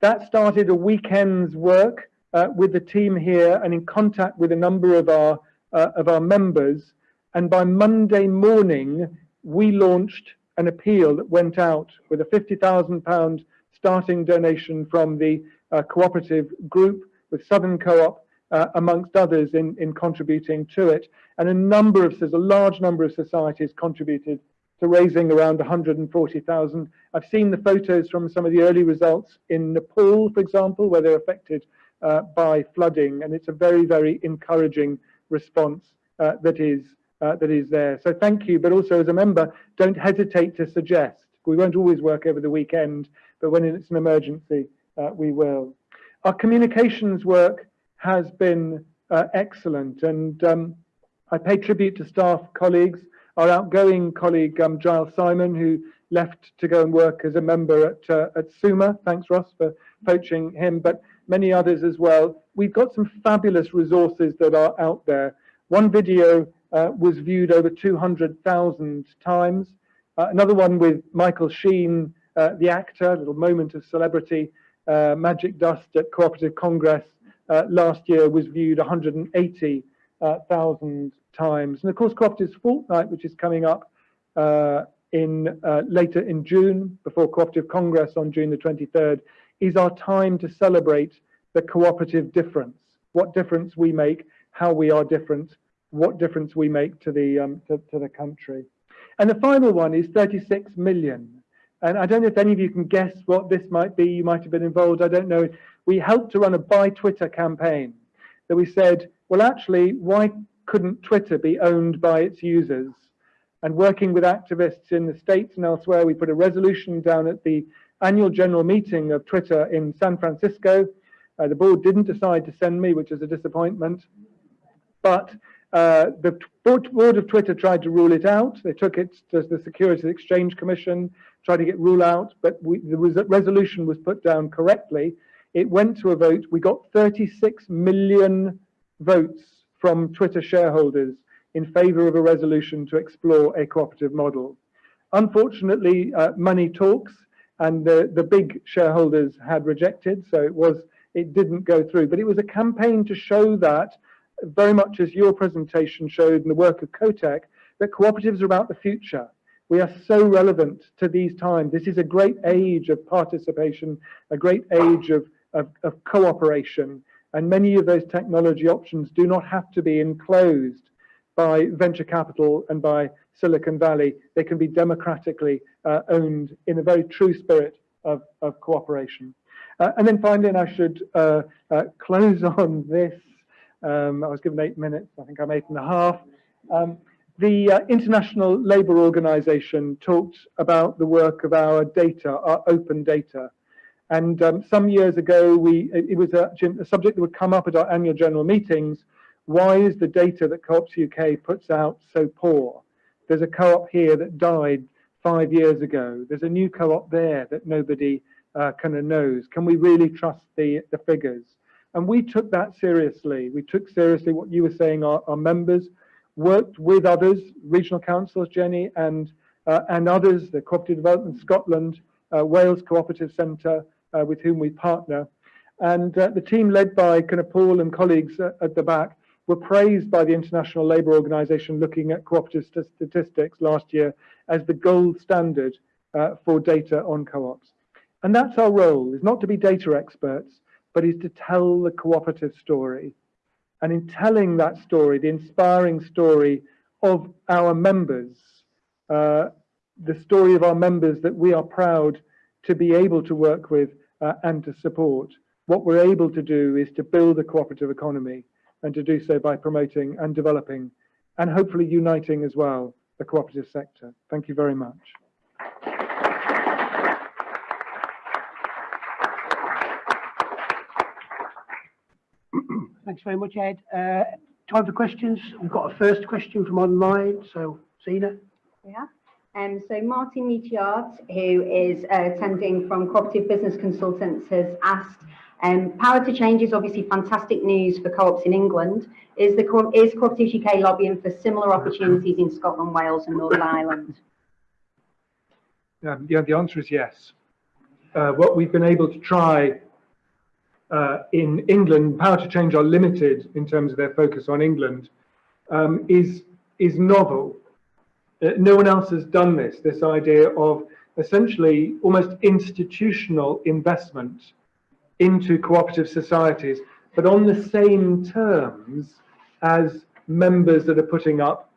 That started a weekend's work uh, with the team here and in contact with a number of our, uh, of our members. And by Monday morning, we launched an appeal that went out with a £50,000 starting donation from the uh, cooperative group with Southern Co-op, uh, amongst others, in, in contributing to it. And a number of, there's a large number of societies contributed to raising around 140,000. I've seen the photos from some of the early results in Nepal, for example, where they're affected uh, by flooding, and it's a very, very encouraging response uh, that is uh, that is there. So thank you, but also as a member, don't hesitate to suggest. We won't always work over the weekend, but when it's an emergency, uh, we will. Our communications work has been uh, excellent, and um, I pay tribute to staff colleagues. Our outgoing colleague um, Giles Simon, who left to go and work as a member at uh, at SUMA. Thanks, Ross, for poaching him, but many others as well. We've got some fabulous resources that are out there. One video uh, was viewed over 200,000 times. Uh, another one with Michael Sheen, uh, the actor, a little moment of celebrity, uh, Magic Dust at Cooperative Congress uh, last year was viewed 180,000 times. And of course, Cooperatives Fortnight, which is coming up in later in June, before Cooperative Congress on June the 23rd, is our time to celebrate the cooperative difference, what difference we make, how we are different, what difference we make to the um, to, to, the country. And the final one is 36 million. And I don't know if any of you can guess what this might be. You might have been involved. I don't know. We helped to run a buy Twitter campaign that we said, well, actually, why couldn't Twitter be owned by its users? And working with activists in the States and elsewhere, we put a resolution down at the annual general meeting of Twitter in San Francisco. Uh, the board didn't decide to send me, which is a disappointment. But uh, the board of Twitter tried to rule it out. They took it to the Securities Exchange Commission, tried to get rule out, but we, the res resolution was put down correctly. It went to a vote. We got 36 million votes from Twitter shareholders in favor of a resolution to explore a cooperative model. Unfortunately, uh, money talks, and the, the big shareholders had rejected, so it was it didn't go through. But it was a campaign to show that very much as your presentation showed in the work of CoTech, that cooperatives are about the future. We are so relevant to these times. This is a great age of participation, a great age of, of, of cooperation. And many of those technology options do not have to be enclosed by venture capital and by Silicon Valley. They can be democratically uh, owned in a very true spirit of, of cooperation. Uh, and then finally, and I should uh, uh close on this, um, I was given eight minutes. I think I'm eight and a half. Um, the uh, International Labour Organization talked about the work of our data, our open data. And um, some years ago, we it, was a, a subject that would come up at our annual general meetings. Why is the data that Co-ops UK puts out so poor? There's a co-op here that died five years ago. There's a new co-op there that nobody uh, kind of knows. Can we really trust the, the figures? And we took that seriously. We took seriously what you were saying, our, our members worked with others, regional councils, Jenny, and, uh, and others, the Cooperative Development Scotland, uh, Wales Cooperative Centre, uh, with whom we partner. And uh, the team led by kind of Paul and colleagues uh, at the back were praised by the International Labour Organization looking at cooperative st statistics last year as the gold standard uh, for data on co-ops. And that's our role, is not to be data experts, but is to tell the cooperative story. And in telling that story, the inspiring story of our members, uh, the story of our members that we are proud to be able to work with uh, and to support, what we're able to do is to build a cooperative economy and to do so by promoting and developing and hopefully uniting as well the cooperative sector. Thank you very much. Thanks very much, Ed. Uh, time for questions. We've got a first question from online. So, Zena. Yeah. Um, so Martin Metiard, who is uh, attending from Cooperative Business Consultants, has asked, um, Power to Change is obviously fantastic news for co-ops in England. Is the co is Cooperatives UK lobbying for similar opportunities in Scotland, Wales and Northern Ireland? Um, yeah, the answer is yes. Uh, what we've been able to try uh, in England, Power to Change are limited in terms of their focus on England, um, is, is novel. Uh, no one else has done this, this idea of essentially almost institutional investment into cooperative societies, but on the same terms as members that are putting up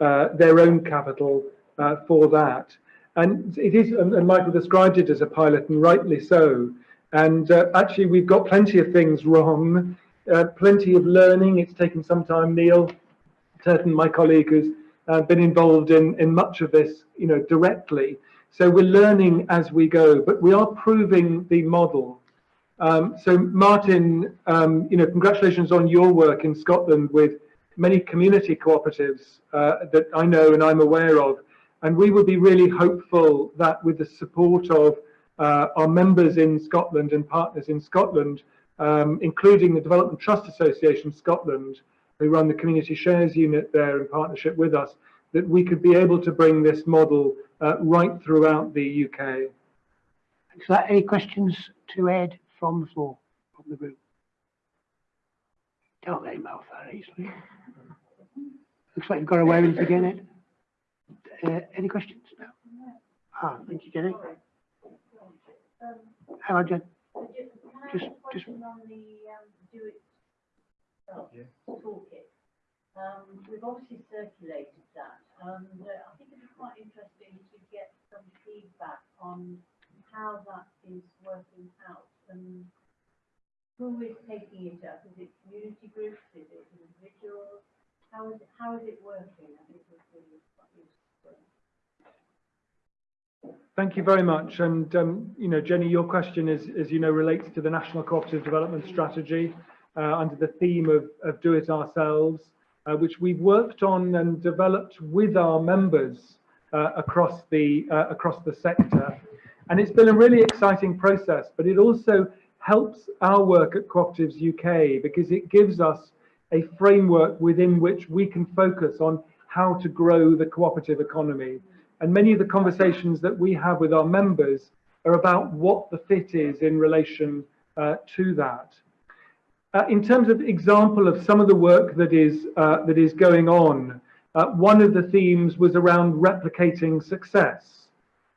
uh, their own capital uh, for that. And it is, and Michael described it as a pilot, and rightly so. And uh, actually, we've got plenty of things wrong, uh, plenty of learning. It's taken some time. Neil Turton, my colleague, has uh, been involved in, in much of this, you know, directly. So we're learning as we go, but we are proving the model. Um, so Martin, um, you know, congratulations on your work in Scotland with many community cooperatives uh, that I know and I'm aware of. And we would be really hopeful that with the support of uh, our members in Scotland and partners in Scotland, um, including the Development Trust Association Scotland, who run the community shares unit there in partnership with us, that we could be able to bring this model uh, right throughout the UK. So, any questions to Ed from the floor, from the group? Don't let him out that easily. Looks like you've got away with it again, Ed. Uh, any questions? No. Ah, thank you, Jenny. Hang on, Jen. Just, just. Um, it toolkit. Um, we've obviously circulated that, and uh, I think it'd be quite interesting to get some feedback on how that is working out and who is taking it up? Is it community groups? Is it individuals? How is it, how is it working? I think it's really quite useful. Thank you very much. And, um, you know, Jenny, your question is, as you know, relates to the National Cooperative Development Strategy uh, under the theme of, of do it ourselves, uh, which we've worked on and developed with our members uh, across the uh, across the sector. And it's been a really exciting process, but it also helps our work at Cooperatives UK because it gives us a framework within which we can focus on how to grow the cooperative economy. And many of the conversations that we have with our members are about what the fit is in relation uh, to that. Uh, in terms of example of some of the work that is uh, that is going on, uh, one of the themes was around replicating success.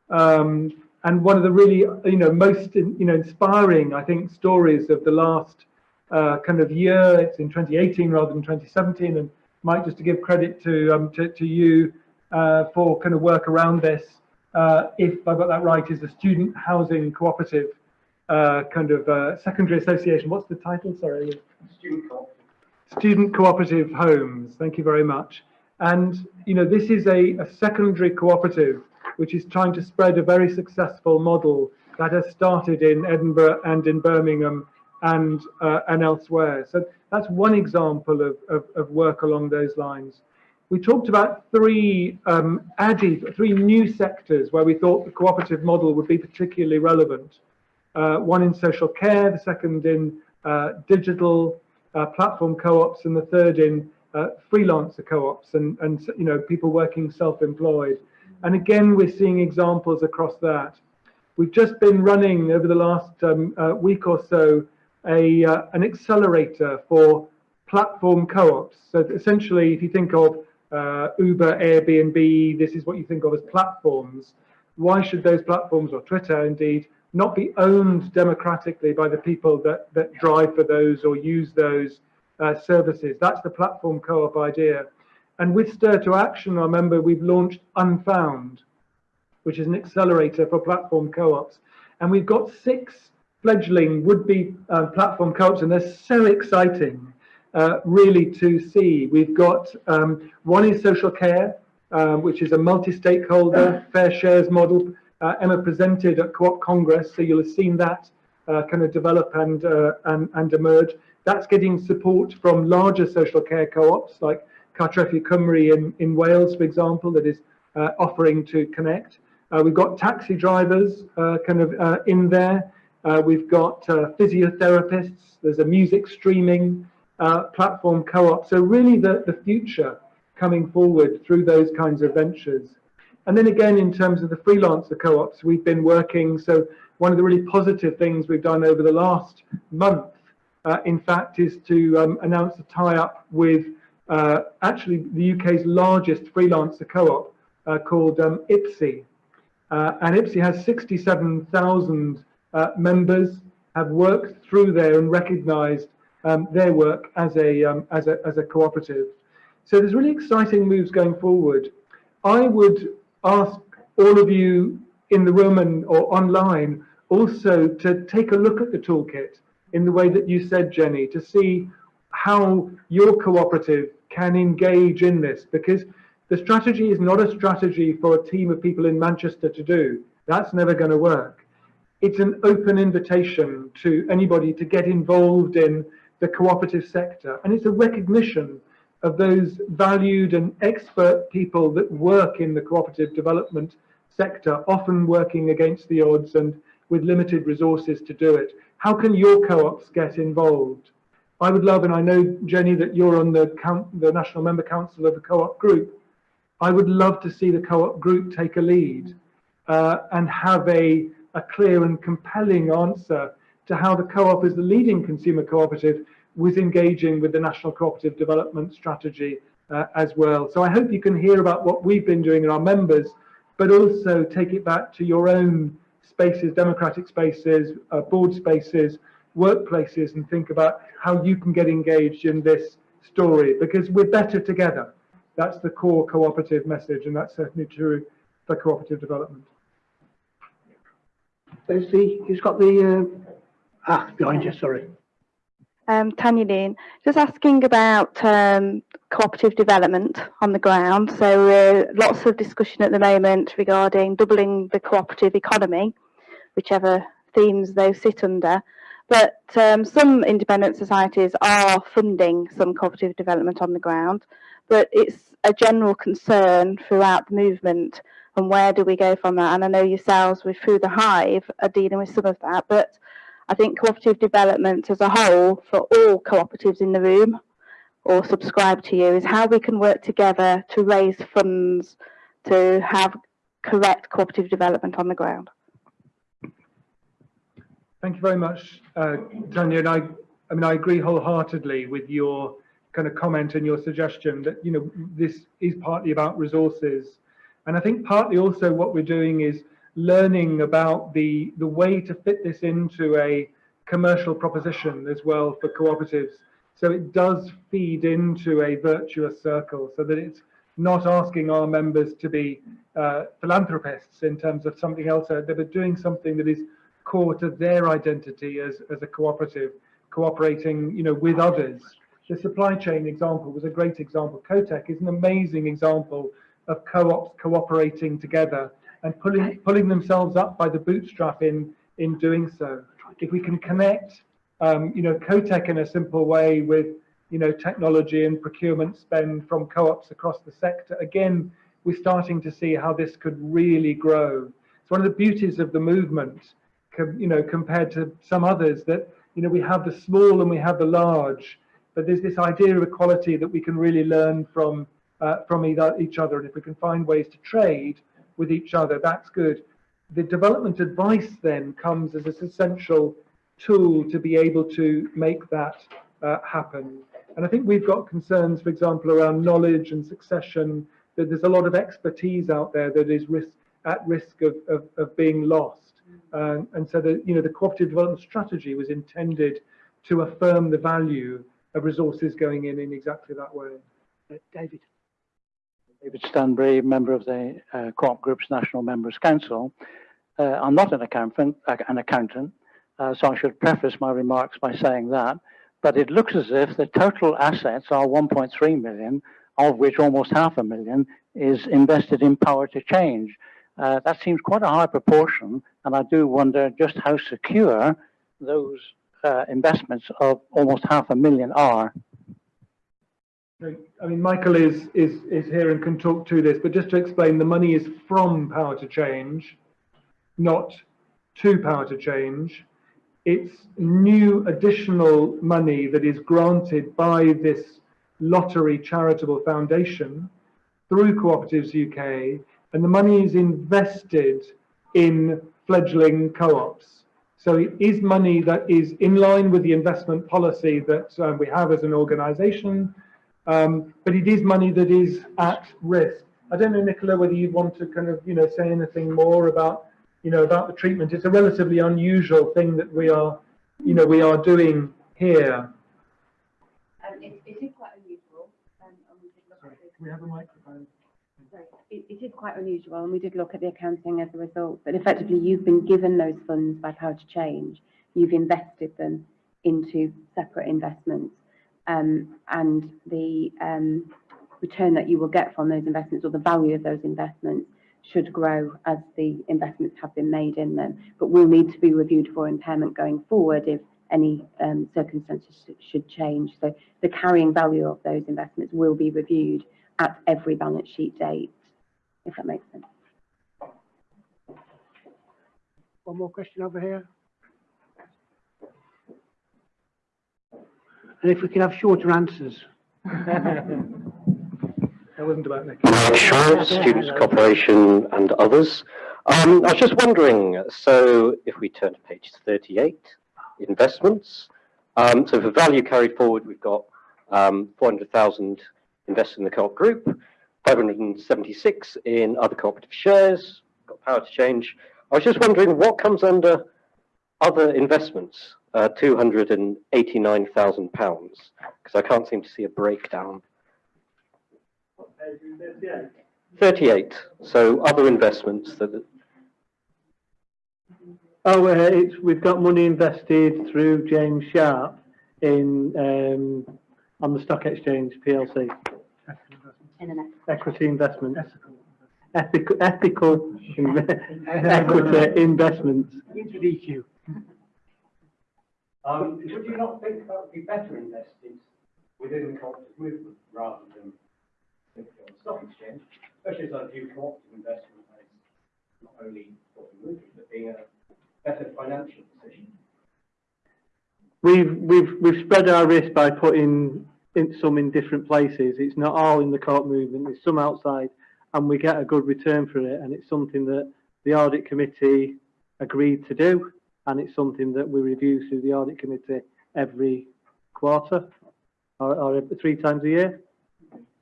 Um, and one of the really, you know, most, you know, inspiring, I think, stories of the last uh, kind of year, it's in 2018 rather than 2017. And Mike, just to give credit to, um, to, to you uh, for kind of work around this, if I got that right, is the Student Housing Cooperative uh, kind of uh, secondary association. What's the title? Sorry. Student Cooperative. Student Cooperative Homes. Thank you very much. And, you know, this is a, a secondary cooperative which is trying to spread a very successful model that has started in Edinburgh and in Birmingham and uh, and elsewhere. So that's one example of, of, of, work along those lines. We talked about three um, added, three new sectors where we thought the cooperative model would be particularly relevant. Uh, one in social care, the second in uh, digital uh, platform co-ops, and the third in uh, freelancer co-ops and, and you know people working self-employed. And again, we're seeing examples across that. We've just been running over the last um, uh, week or so a, an accelerator for platform co-ops. So essentially, if you think of uh, Uber, Airbnb, this is what you think of as platforms. Why should those platforms, or Twitter indeed, not be owned democratically by the people that, that drive for those or use those uh, services? That's the platform co-op idea. And with Stir to Action, I remember we've launched Unfound, which is an accelerator for platform co-ops. And we've got six fledgling would-be uh, platform co-ops, and they're so exciting, uh, really, to see. We've got um, one is social care, um, which is a multi-stakeholder fair shares model. Uh, Emma presented at Co-op Congress, so you'll have seen that uh, kind of develop and, uh, and, and emerge. That's getting support from larger social care co-ops like Cartrefi Cymru in, in Wales, for example, that is uh, offering to connect. Uh, we've got taxi drivers uh, kind of uh, in there. Uh, we've got uh, physiotherapists. There's a music streaming platform co-op. So really the, the future coming forward through those kinds of ventures. And then again, in terms of the freelancer co-ops, we've been working. So one of the really positive things we've done over the last month, uh, in fact, is to um, announce a tie-up with uh, actually the UK's largest freelancer co-op uh, called um, IPSI. Uh, and IPSI has 67,000 uh, members, have worked through there and recognised um, their work as a, um, as, a, as a cooperative. So there's really exciting moves going forward. I would ask all of you in the room and or online also to take a look at the toolkit in the way that you said, Jenny, to see how your cooperative can engage in this because the strategy is not a strategy for a team of people in Manchester to do. That's never going to work. It's an open invitation to anybody to get involved in the cooperative sector. And it's a recognition of those valued and expert people that work in the cooperative development sector, often working against the odds and with limited resources to do it. How can your co-ops get involved? I would love, and I know, Jenny, that you're on the, the National Member Council of the co-op group. I would love to see the co-op group take a lead uh, and have a, a clear and compelling answer to how the co-op as the leading consumer cooperative was engaging with the National Cooperative Development Strategy uh, as well. So I hope you can hear about what we've been doing in our members, but also take it back to your own spaces, democratic spaces, uh, board spaces, workplaces, and think about how you can get engaged in this story because we're better together. That's the core cooperative message, and that's certainly true for cooperative development. Leslie, who's got the uh, ah behind you? Sorry. Um, Tanya Dean, just asking about um, cooperative development on the ground. So uh, lots of discussion at the moment regarding doubling the cooperative economy, whichever themes those sit under. But um, some independent societies are funding some cooperative development on the ground but it's a general concern throughout the movement and where do we go from that? And I know yourselves with Through the Hive are dealing with some of that, but I think cooperative development as a whole for all cooperatives in the room or subscribe to you is how we can work together to raise funds to have correct cooperative development on the ground. Thank you very much, uh, Tanya. And I, I mean, I agree wholeheartedly with your kind of comment and your suggestion that you know this is partly about resources and i think partly also what we're doing is learning about the the way to fit this into a commercial proposition as well for cooperatives. So it does feed into a virtuous circle so that it's not asking our members to be uh, philanthropists in terms of something else. There, but doing something that is core to their identity as, as a cooperative, cooperating, you know, with others. The supply chain example was a great example. CoTech is an amazing example of co-ops cooperating together and pulling pulling themselves up by the bootstrap in in doing so. If we can connect, um, you know, CoTech in a simple way with, you know, technology and procurement spend from co-ops across the sector, again, we're starting to see how this could really grow. It's one of the beauties of the movement, you know, compared to some others that, you know, we have the small and we have the large, but there's this idea of equality that we can really learn from uh, from either, each other. And if we can find ways to trade with each other, that's good. The development advice then comes as an essential tool to be able to make that uh, happen. And I think we've got concerns, for example, around knowledge and succession, that there's a lot of expertise out there that is risk, at risk of, of, of being lost. And so the, you know, the cooperative development strategy was intended to affirm the value of resources going in in exactly that way. Uh, David. David Stanbury, member of the uh, Co-op Group's National Members Council. Uh, I'm not an accountant, an accountant uh, so I should preface my remarks by saying that. But it looks as if the total assets are 1.3 million, of which almost half a million is invested in power to change. Uh, that seems quite a high proportion, and I do wonder just how secure those uh, investments of almost half a million are. I mean, Michael is, is, is here and can talk to this, but just to explain, the money is from Power to Change, not to Power to Change. It's new additional money that is granted by this lottery charitable foundation through Cooperatives UK, and the money is invested in fledgling co-ops. So it is money that is in line with the investment policy that uh, we have as an organisation, um, but it is money that is at risk. I don't know, Nicola, whether you want to kind of, you know, say anything more about, you know, about the treatment. It's a relatively unusual thing that we are, you know, we are doing here. Um, it, it is quite unusual. Um, and we did look Sorry, we have a microphone? Sorry, It, it is quite unusual, and we did look at the accounting as a result, but effectively you've been given those funds by Power to Change. You've invested them into separate investments. Um, and the um, return that you will get from those investments or the value of those investments should grow as the investments have been made in them, but will need to be reviewed for impairment going forward if any um, circumstances sh- should change. So the carrying value of those investments will be reviewed at every balance sheet date, if that makes sense. One more question over here. And if we can have shorter answers. That wasn't about Nick. Mike Shaw, Students' Corporation and others. Um, I was just wondering, so if we turn to page 38, investments. Um, so for value carried forward, we've got um, 400,000 invested in the co-op group, 576 in other cooperative shares, got power to change. I was just wondering what comes under other investments, uh, 289,000 pounds, because I can't seem to see a breakdown. 38. So other investments that Oh, uh, it's, we've got money invested through James Sharp in, um, on the stock exchange PLC, Internet. equity investment. Ethical, ethical inve- equity investments. Into DQ. Um, would you not think that would be better invested within the cooperative movement rather than on the stock exchange, especially as I view cooperative investment as not only the movement, but being a better financial position? We've, we've, we've spread our risk by putting in some in different places. It's not all in the co-op movement, there's some outside and we get a good return for it. And it's something that the audit committee agreed to do. And it's something that we review through the audit committee every quarter or, or three times a year.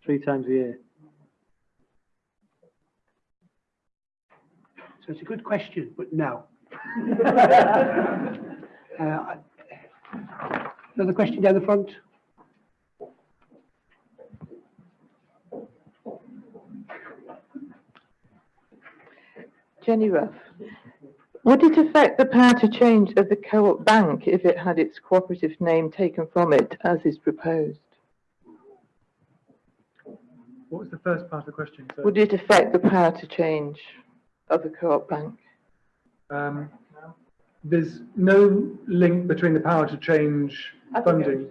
Three times a year. So it's a good question, but no. Uh, Another question down the front? Jenny Ruff. Would it affect the power to change of the co-op bank if it had its cooperative name taken from it as is proposed? What was the first part of the question? sir? Would it affect the power to change of the co-op bank? Um, there's no link between the power to change funding.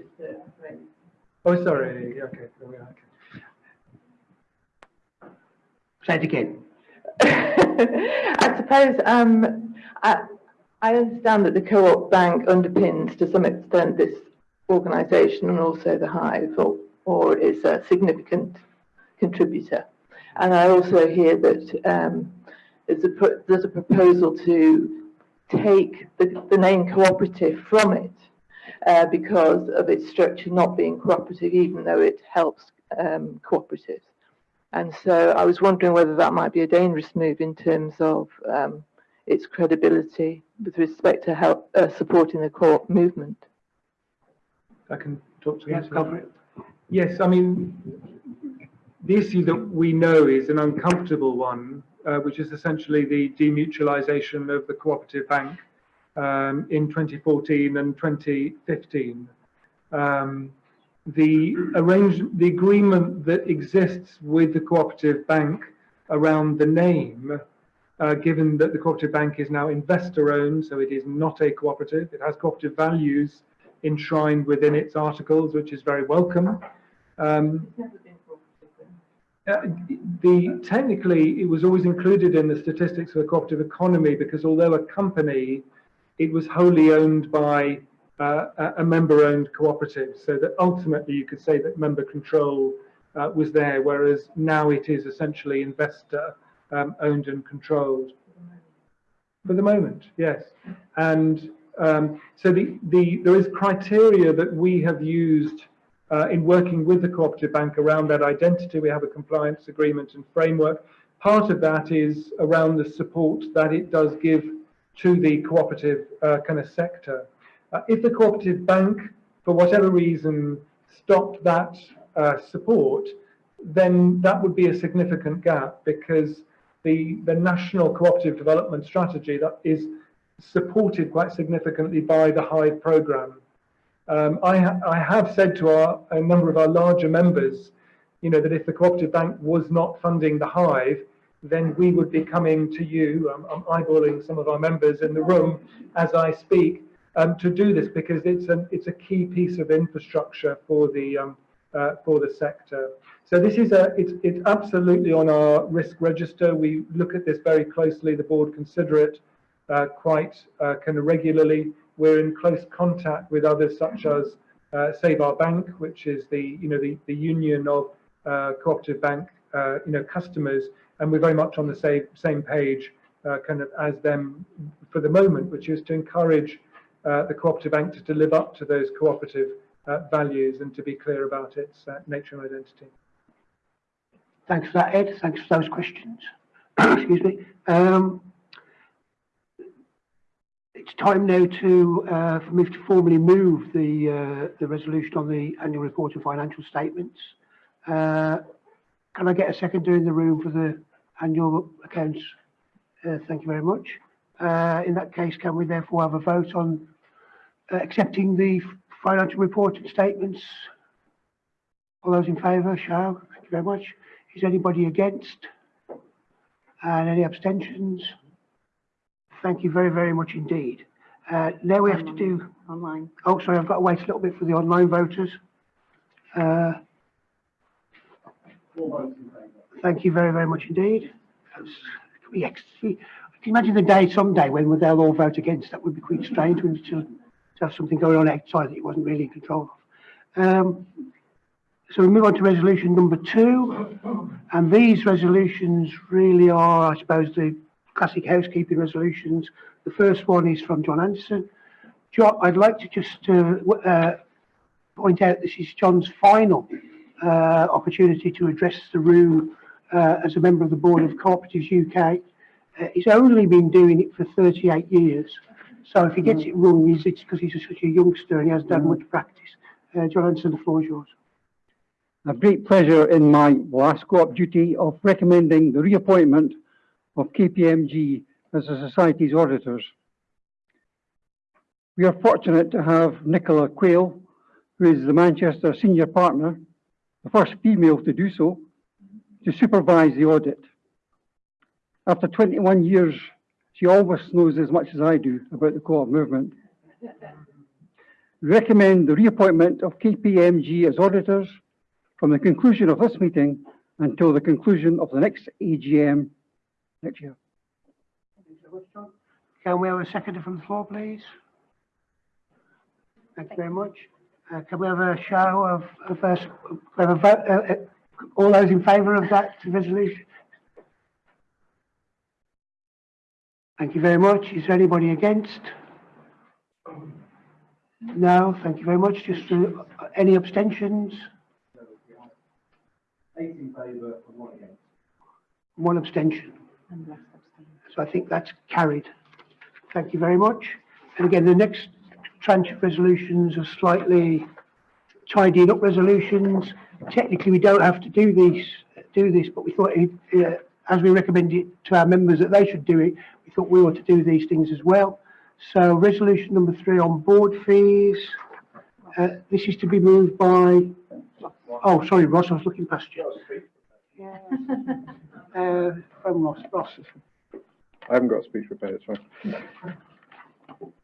Oh, sorry, okay, there we are, okay. Say it again. I suppose um, I, understand that the co-op bank underpins to some extent this organisation and also the Hive, or, or is a significant contributor. And I also hear that um, there's, a, there's a proposal to take the, the name cooperative from it uh, because of its structure not being cooperative, even though it helps um, cooperatives. And so I was wondering whether that might be a dangerous move in terms of um, its credibility with respect to help uh, supporting the co-op movement. I can talk to Yes, you. cover it. Yes, I mean, the issue that we know is an uncomfortable one, uh, which is essentially the demutualisation of the cooperative bank um, in 2014 and 2015. Um, the arrange the agreement that exists with the cooperative bank around the name, uh, given that the cooperative bank is now investor owned, so it is not a cooperative, it has cooperative values enshrined within its articles, which is very welcome. Um, uh, the technically, it was always included in the statistics of the cooperative economy because although a company, it was wholly owned by uh, a- a member-owned cooperative, so that ultimately you could say that member control uh, was there, whereas now it is essentially investor um, owned and controlled. For the moment, yes. And um, so the, the, there is criteria that we have used uh, in working with the cooperative bank around that identity. We have a compliance agreement and framework. Part of that is around the support that it does give to the cooperative uh, kind of sector. Uh, if the cooperative bank, for whatever reason, stopped that uh, support, then that would be a significant gap because the, the national cooperative development strategy that is supported quite significantly by the Hive programme. Um, I, ha I have said to our, a number of our larger members, you know, that if the cooperative bank was not funding the Hive, then we would be coming to you. I'm, I'm eyeballing some of our members in the room as I speak um, to do this because it's a it's a key piece of infrastructure for the um, uh, for the sector. So this is a it's it's absolutely on our risk register. We look at this very closely. The board consider it uh, quite uh, kind of regularly. We're in close contact with others such as uh, Save Our Bank, which is the you know the the union of uh, cooperative bank uh, you know customers, and we're very much on the same same page kind of as them for the moment, which is to encourage the cooperative bank to, live up to those cooperative values and to be clear about its uh, nature and identity. Thanks for that, Ed. Thanks for those questions. Excuse me. Um, it's time now to uh, for me to formally move the uh, the resolution on the annual report and financial statements. Uh, can I get a seconder in the room for the annual accounts? Uh, thank you very much. Uh, in that case, can we therefore have a vote on uh, accepting the financial report and statements? All those in favour, show. Thank you very much. Is anybody against? And any abstentions? Thank you very, very much indeed. Uh, now we have to do, Online. oh, sorry, I've got to wait a little bit for the online voters. Uh, thank you very, very much indeed. That's, yes, can you imagine the day someday when they'll all vote against? That would be quite strange to, to have something going on outside that you wasn't really in control of. Um, so we move on to resolution number two, and these resolutions really are, I suppose, the classic housekeeping resolutions. The first one is from John Anderson. John, I'd like to just uh, uh, point out this is John's final uh, opportunity to address the room uh, as a member of the board of Cooperatives UK. Uh, he's only been doing it for 38 years, so if he gets it wrong, it's because he's such a youngster and he hasn't had much practice. Uh, John Anderson, the floor is yours. I have great pleasure in my last co-op duty of recommending the reappointment of KPMG as the Society's auditors. We are fortunate to have Nicola Quayle, who is the Manchester senior partner, the first female to do so, to supervise the audit. After 21 years, She almost knows as much as I do about the co-op movement. Recommend the reappointment of KPMG as auditors from the conclusion of this meeting until the conclusion of the next AGM next year. Can we have a second from the floor, please? Thank you very much. Uh, can we have a show of, of us, uh, uh, all those in favour of that resolution? Thank you very much. Is there anybody against? No, thank you very much. Just uh, any abstentions? Eight in favour and one against. One abstention. So I think that's carried. Thank you very much. And again, the next tranche of resolutions are slightly tidied up resolutions. Technically, we don't have to do these, do this, but we thought, uh, as we recommended to our members that they should do it, we thought we ought to do these things as well. So resolution number three on board fees. Uh, this is to be moved by, oh, sorry, Ross, I was looking past you. Yeah. Uh, from Ross, Ross. I haven't got a speech prepared, it's fine.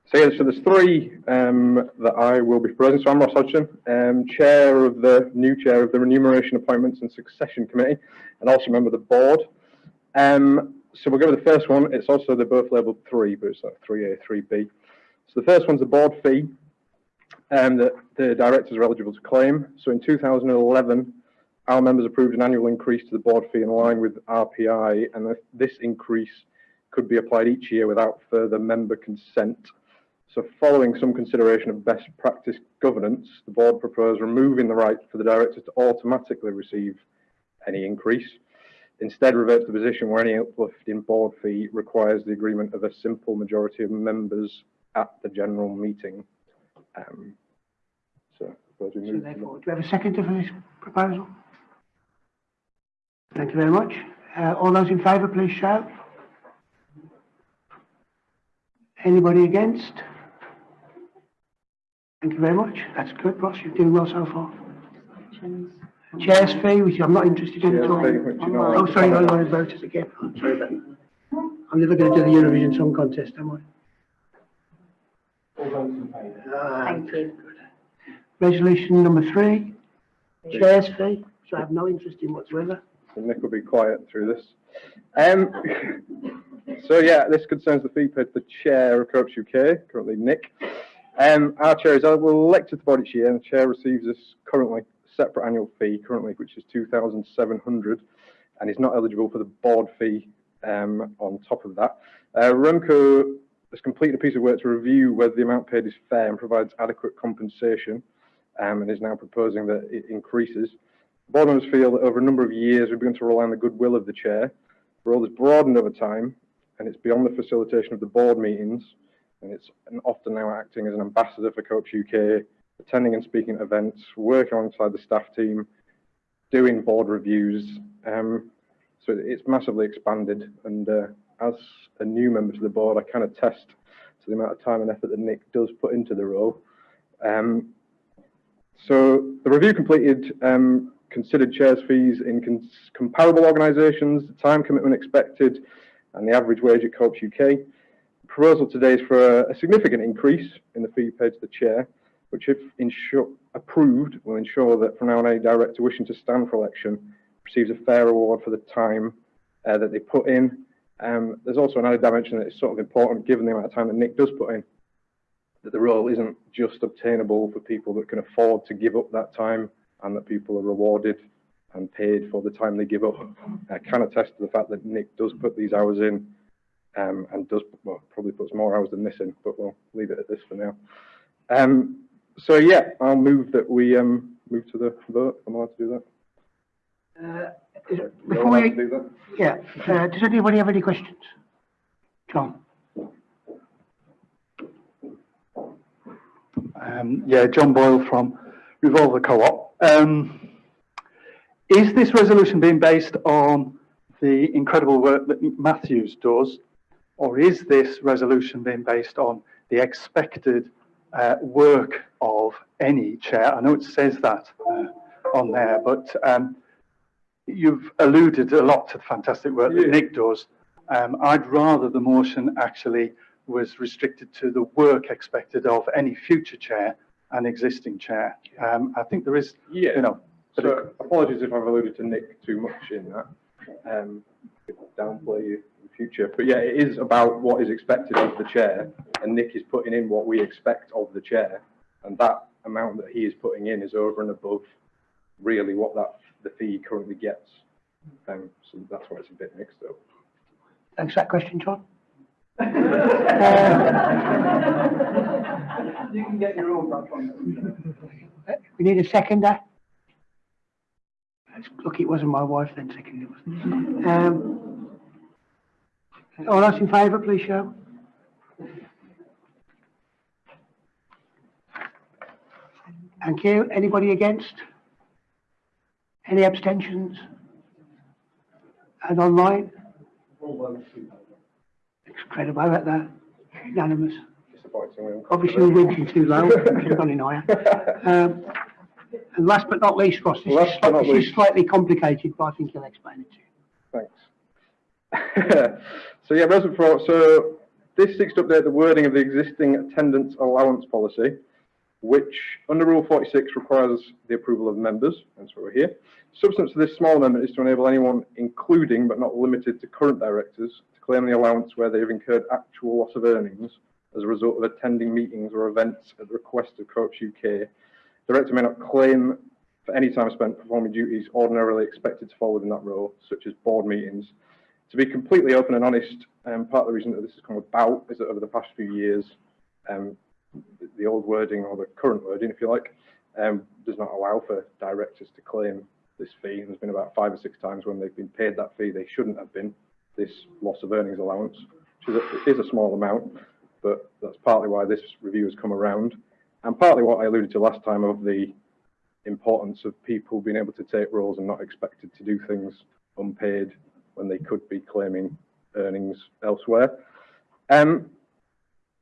So yeah, so there's three um, that I will be proposing. So I'm Ross Hodgson, um, chair of the new chair of the Remuneration Appointments and Succession Committee, and also member of the board. Um, so we'll go with the first one. It's also they're both labelled three, but it's like three A, three B. So the first one's the board fee um, that the directors are eligible to claim. So in 2011, our members approved an annual increase to the board fee in line with RPI, and this increase could be applied each year without further member consent. So following some consideration of best practice governance, the board proposed removing the right for the directors to automatically receive any increase. Instead, revert to the position where any uplift in board fee requires the agreement of a simple majority of members at the general meeting. Um, so, we So move therefore, do we have a second for this proposal? Thank you very much. Uh, all those in favour, please shout. Anybody against? Thank you very much. That's good, Ross. You're doing well so far. Chair's fee, which I'm not interested in at all. fee, which you know- Oh, sorry, I want to vote it again. I'm sorry about that. I'm never going to do the Eurovision Song Contest, am I? All votes in favour. Ah, Thank you. Resolution number three, chair's fee, so I have no interest in whatsoever. So Nick will be quiet through this. Um, so yeah, this concerns the fee paid to the chair of Co-ops UK, currently Nick. Um, our chair is elected to the board each year, and the chair receives this currently separate annual fee, currently which is two thousand seven hundred, and is not eligible for the board fee um, on top of that. Uh, Remco has completed a piece of work to review whether the amount paid is fair and provides adequate compensation, um, and is now proposing that it increases. Board members feel that over a number of years we've begun to rely on the goodwill of the chair. The role has broadened over time and it's beyond the facilitation of the board meetings and it's often now acting as an ambassador for Co-ops UK, attending and speaking at events, working alongside the staff team, doing board reviews. Um, so it's massively expanded and uh, as a new member to the board I can attest to the amount of time and effort that Nick does put into the role. Um, so the review completed um, considered chairs fees in comparable organisations, the time commitment expected, and the average wage at Co-ops UK. The proposal today is for a, a significant increase in the fee paid to the chair, which, if insure, approved, will ensure that from now on any director wishing to stand for election receives a fair reward for the time uh, that they put in. Um, there's also another dimension that is sort of important, given the amount of time that Nick does put in, that the role isn't just obtainable for people that can afford to give up that time and that people are rewarded and paid for the time they give up. I can attest to the fact that Nick does put these hours in um, and does, well, probably puts more hours than this in, but we'll leave it at this for now. Um, so yeah, I'll move that we um, move to the vote. Am I'm allowed to do that. Uh, is it- Before we, do that? yeah, uh, does anybody have any questions? John? Um, yeah, John Boyle from Revolver Co-op. Um, is this resolution being based on the incredible work that Matthews does, or is this resolution being based on the expected uh, work of any chair? I know it says that uh, on there, but um, you've alluded a lot to the fantastic work that Nick does. Um, I'd rather the motion actually was restricted to the work expected of any future chair and existing chair. Um, I think there is, Yeah. you know, So apologies if I've alluded to Nick too much in that. Um, downplay you future, but yeah, it is about what is expected of the chair, and Nick is putting in what we expect of the chair, and that amount that he is putting in is over and above really what that the fee currently gets. Um, so that's why it's a bit mixed up. Thanks for that question, John. You can get your own back on. We need a seconder. It's Lucky it wasn't my wife then seconded it. Um, all those in favour, please show. Thank you. Anybody against? Any abstentions? And online? Incredible, how about that? Unanimous. Obviously, we're winking too low, should have gone in higher. Um, and last but not least, Ross, this, Last is, but not this is least. slightly complicated, but I think you'll explain it to you. Thanks. So yeah, Resident for, so this seeks to update the wording of the existing attendance allowance policy, which under Rule 46 requires the approval of members, that's why we're here. Substance of this small amendment is to enable anyone, including but not limited to current directors, to claim the allowance where they have incurred actual loss of earnings as a result of attending meetings or events at the request of Co-ops UK. Director may not claim for any time spent performing duties ordinarily expected to fall within that role, such as board meetings. To be completely open and honest, um, part of the reason that this has come about is that over the past few years, um, the- old wording or the current wording, if you like, um, does not allow for directors to claim this fee. There's been about five or six times when they've been paid that fee they shouldn't have been, this loss of earnings allowance, which is a, is a small amount, but that's partly why this review has come around, and partly what I alluded to last time of the importance of people being able to take roles and not expected to do things unpaid when they could be claiming earnings elsewhere. Um,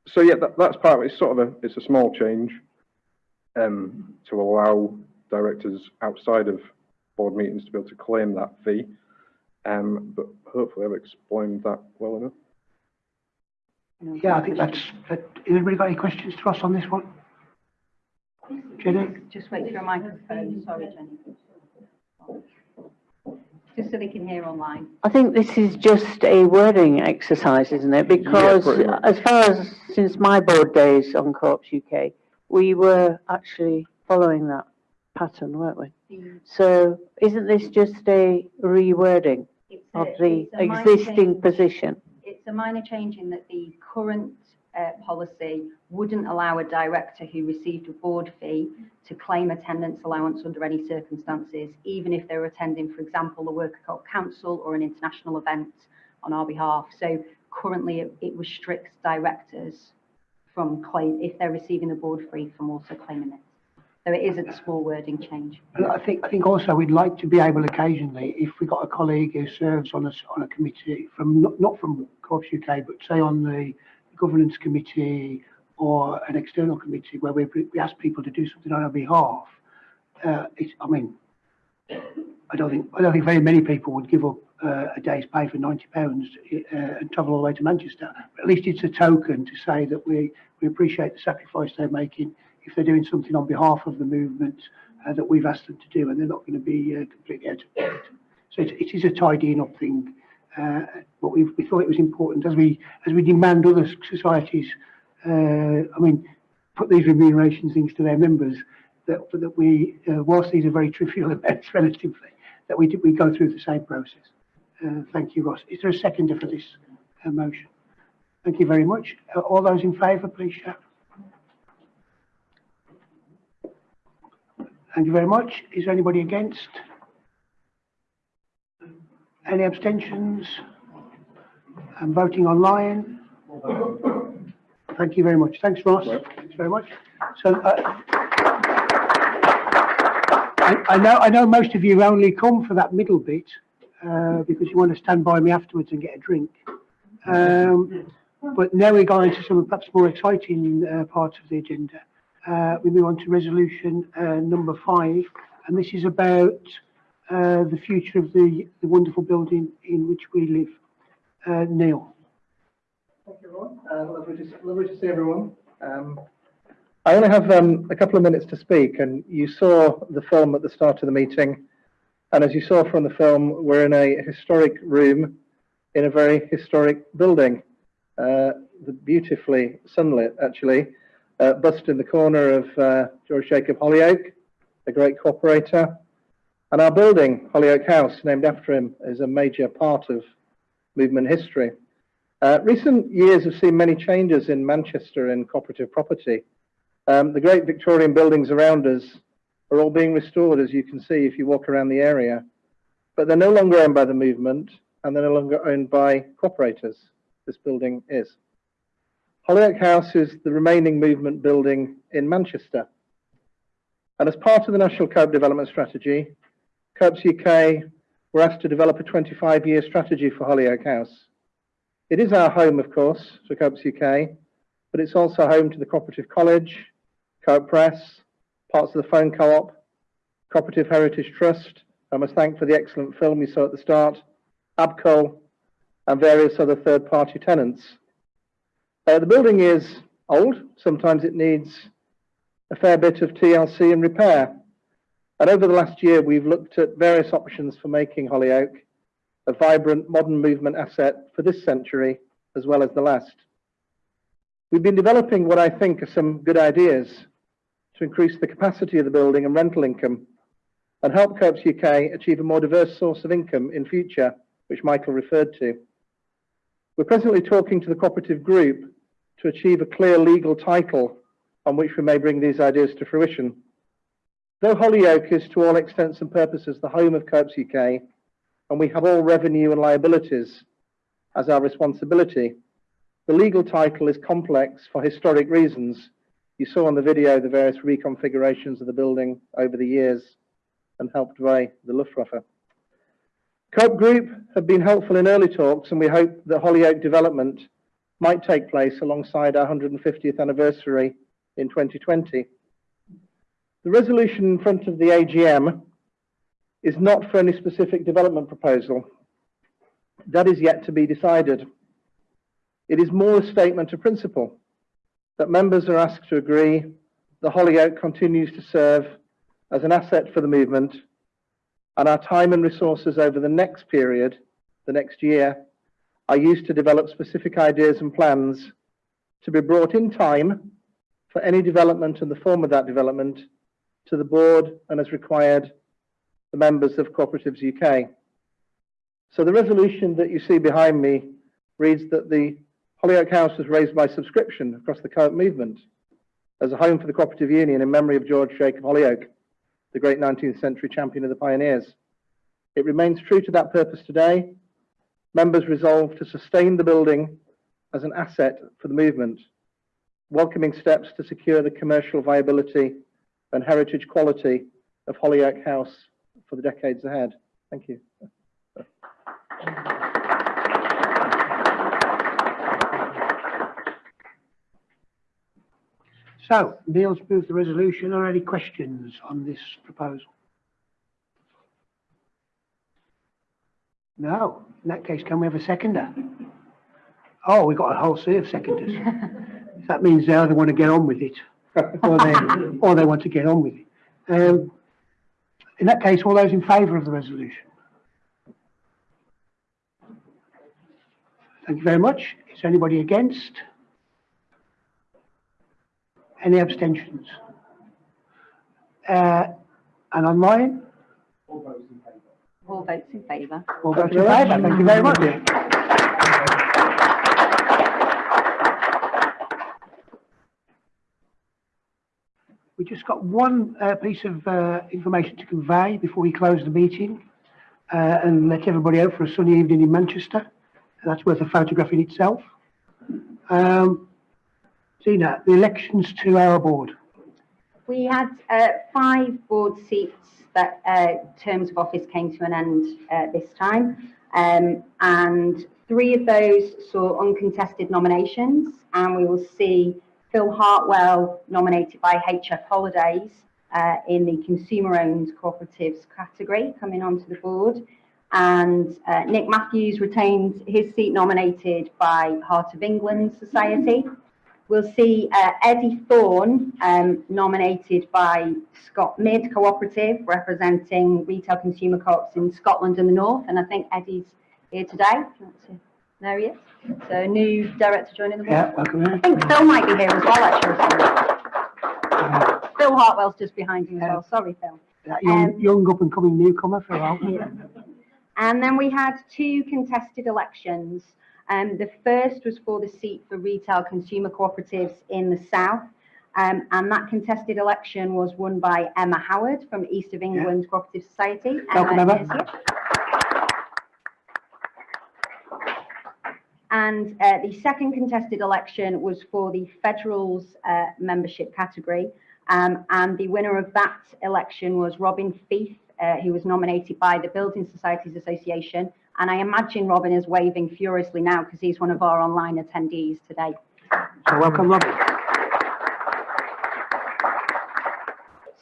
so yeah, that, that's part of it. It's sort of a, it's a small change um, to allow directors outside of board meetings to be able to claim that fee. Um, but hopefully I've explained that well enough. Yeah, I think that's, that, has anybody got any questions to us on this one? Jenny? Just wait for a microphone, sorry, Jenny. Just so they can hear online. I think this is just a wording exercise, isn't it? Because pretty much. as far as since my board days on Co-ops UK, we were actually following that pattern, weren't we? So isn't this just a rewording It's a- of the a minor existing change. position? It's a minor change in that the current uh, policy wouldn't allow a director who received a board fee to claim attendance allowance under any circumstances, even if they were attending, for example, a worker co council or an international event on our behalf. So currently it, it restricts directors from claim, if they're receiving a board fee from also claiming it. So it is a small wording change. I think, I think also we'd like to be able occasionally, if we got a colleague who serves on a, on a committee from, not, not from Co-ops UK, but say on the governance committee or an external committee where we, we ask people to do something on our behalf. Uh, I mean, I don't think, I don't think very many people would give up uh, a day's pay for ninety pounds uh, and travel all the way to Manchester. But at least it's a token to say that we, we appreciate the sacrifice they're making if they're doing something on behalf of the movement uh, that we've asked them to do, and they're not going to be uh, completely out of date. So it, it is a tidying up thing, uh, but we, we thought it was important as we as we demand other societies. Uh, I mean, put these remuneration things to their members. That that we, uh, whilst these are very trivial events relatively, that we we go through the same process. Uh, thank you, Ross. Is there a seconder for this motion? Thank you very much. All those in favour, please shout. Thank you very much. Is there anybody against? Any abstentions? I'm voting online? Thank you very much. Thanks, Ross. Thanks very much. So, uh, I, I know, I know most of you only come for that middle bit, uh, because you want to stand by me afterwards and get a drink. Um, but now we're going to some perhaps more exciting, uh, parts of the agenda. Uh, we move on to resolution, uh, number five, and this is about, uh, the future of the, the wonderful building in which we live. Uh, Neil. Thank you, everyone. Uh, lovely, to, lovely to see everyone. Um, I only have um, a couple of minutes to speak, and you saw the film at the start of the meeting. And as you saw from the film, we're in a historic room in a very historic building, uh, beautifully sunlit, actually, uh, bust in the corner of uh, George Jacob Holyoake, a great cooperator. And our building, Holyoake House, named after him, is a major part of movement history. Uh, recent years have seen many changes in Manchester in cooperative property. Um, the great Victorian buildings around us are all being restored, as you can see if you walk around the area. But they're no longer owned by the movement, and they're no longer owned by cooperators. This building is. Holyoake House is the remaining movement building in Manchester. And as part of the National Co-op Development Strategy, Co-ops UK were asked to develop a 25-year strategy for Holyoake House. It is our home, of course, for Co-ops UK, but it's also home to the Cooperative College, Co-op Press, parts of the Phone Co-op, Cooperative Heritage Trust, I must thank for the excellent film you saw at the start, ABCUL, and various other third-party tenants. Uh, the building is old, sometimes it needs a fair bit of TLC and repair. And over the last year, we've looked at various options for making Holyoake a vibrant modern movement asset for this century as well as the last. We've been developing what I think are some good ideas to increase the capacity of the building and rental income and help Co-ops UK achieve a more diverse source of income in future, which Michael referred to. We're presently talking to the cooperative group to achieve a clear legal title on which we may bring these ideas to fruition. Though Holyoake is to all extents and purposes the home of Co-ops UK, and we have all revenue and liabilities as our responsibility, the legal title is complex for historic reasons. You saw on the video the various reconfigurations of the building over the years and helped by the Luftwaffe. Co-op Group have been helpful in early talks and we hope that Holyoake development might take place alongside our 150th anniversary in 2020. The resolution in front of the AGM is not for any specific development proposal. That is yet to be decided. It is more a statement of principle that members are asked to agree the Holyoake continues to serve as an asset for the movement and our time and resources over the next period, the next year, are used to develop specific ideas and plans to be brought in time for any development and the form of that development to the board and as required the members of Cooperatives UK. So the resolution that you see behind me reads that the Holyoake House was raised by subscription across the co-op movement as a home for the Cooperative Union in memory of George Jacob Holyoake, the great 19th century champion of the pioneers. It remains true to that purpose today. Members resolve to sustain the building as an asset for the movement, welcoming steps to secure the commercial viability and heritage quality of Holyoake House for the decades ahead. Thank you. So, Neil's moved the resolution. Are there any questions on this proposal? No. In that case, can we have a seconder? Oh, we've got a whole sea of seconders. that means they either want to get on with it or they, or they want to get on with it. Um, in that case, all those in favour of the resolution? Thank you very much. Is anybody against? Any abstentions? Uh, and online? All votes in favour. All votes in favour. All votes in favour. Thank you very much. We just got one uh, piece of uh, information to convey before we close the meeting uh, and let everybody out for a sunny evening in Manchester. That's worth a photograph in itself. Um, the elections to our board. We had uh, five board seats that uh, terms of office came to an end uh, this time. Um, and three of those saw uncontested nominations and we will see Phil Hartwell nominated by HF Holidays uh, in the consumer-owned cooperatives category coming onto the board. and uh, Nick Matthews retained his seat nominated by Heart of England Society. We'll see uh, Eddie Thorne um, nominated by Scotmid Cooperative, representing retail consumer co-ops in Scotland and the North. And I think Eddie's here today. There he is. So new director joining the board. Yeah, welcome. in. I think Phil might be here as well, actually. Sorry. Phil Hartwell's just behind you as well. Sorry, Phil. That young, Um, young up and coming newcomer for a while. Yeah. And then we had two contested elections. Um, the first was for the seat for retail consumer cooperatives in the south. Um, and that contested election was won by Emma Howard from East of England Cooperative Society. Welcome, Emma Emma. is here. And uh, the second contested election was for the Federals uh, membership category. Um, and the winner of that election was Robin Fieth, uh, who was nominated by the Building Societies Association. And I imagine Robin is waving furiously now because he's one of our online attendees today. So welcome, Robin.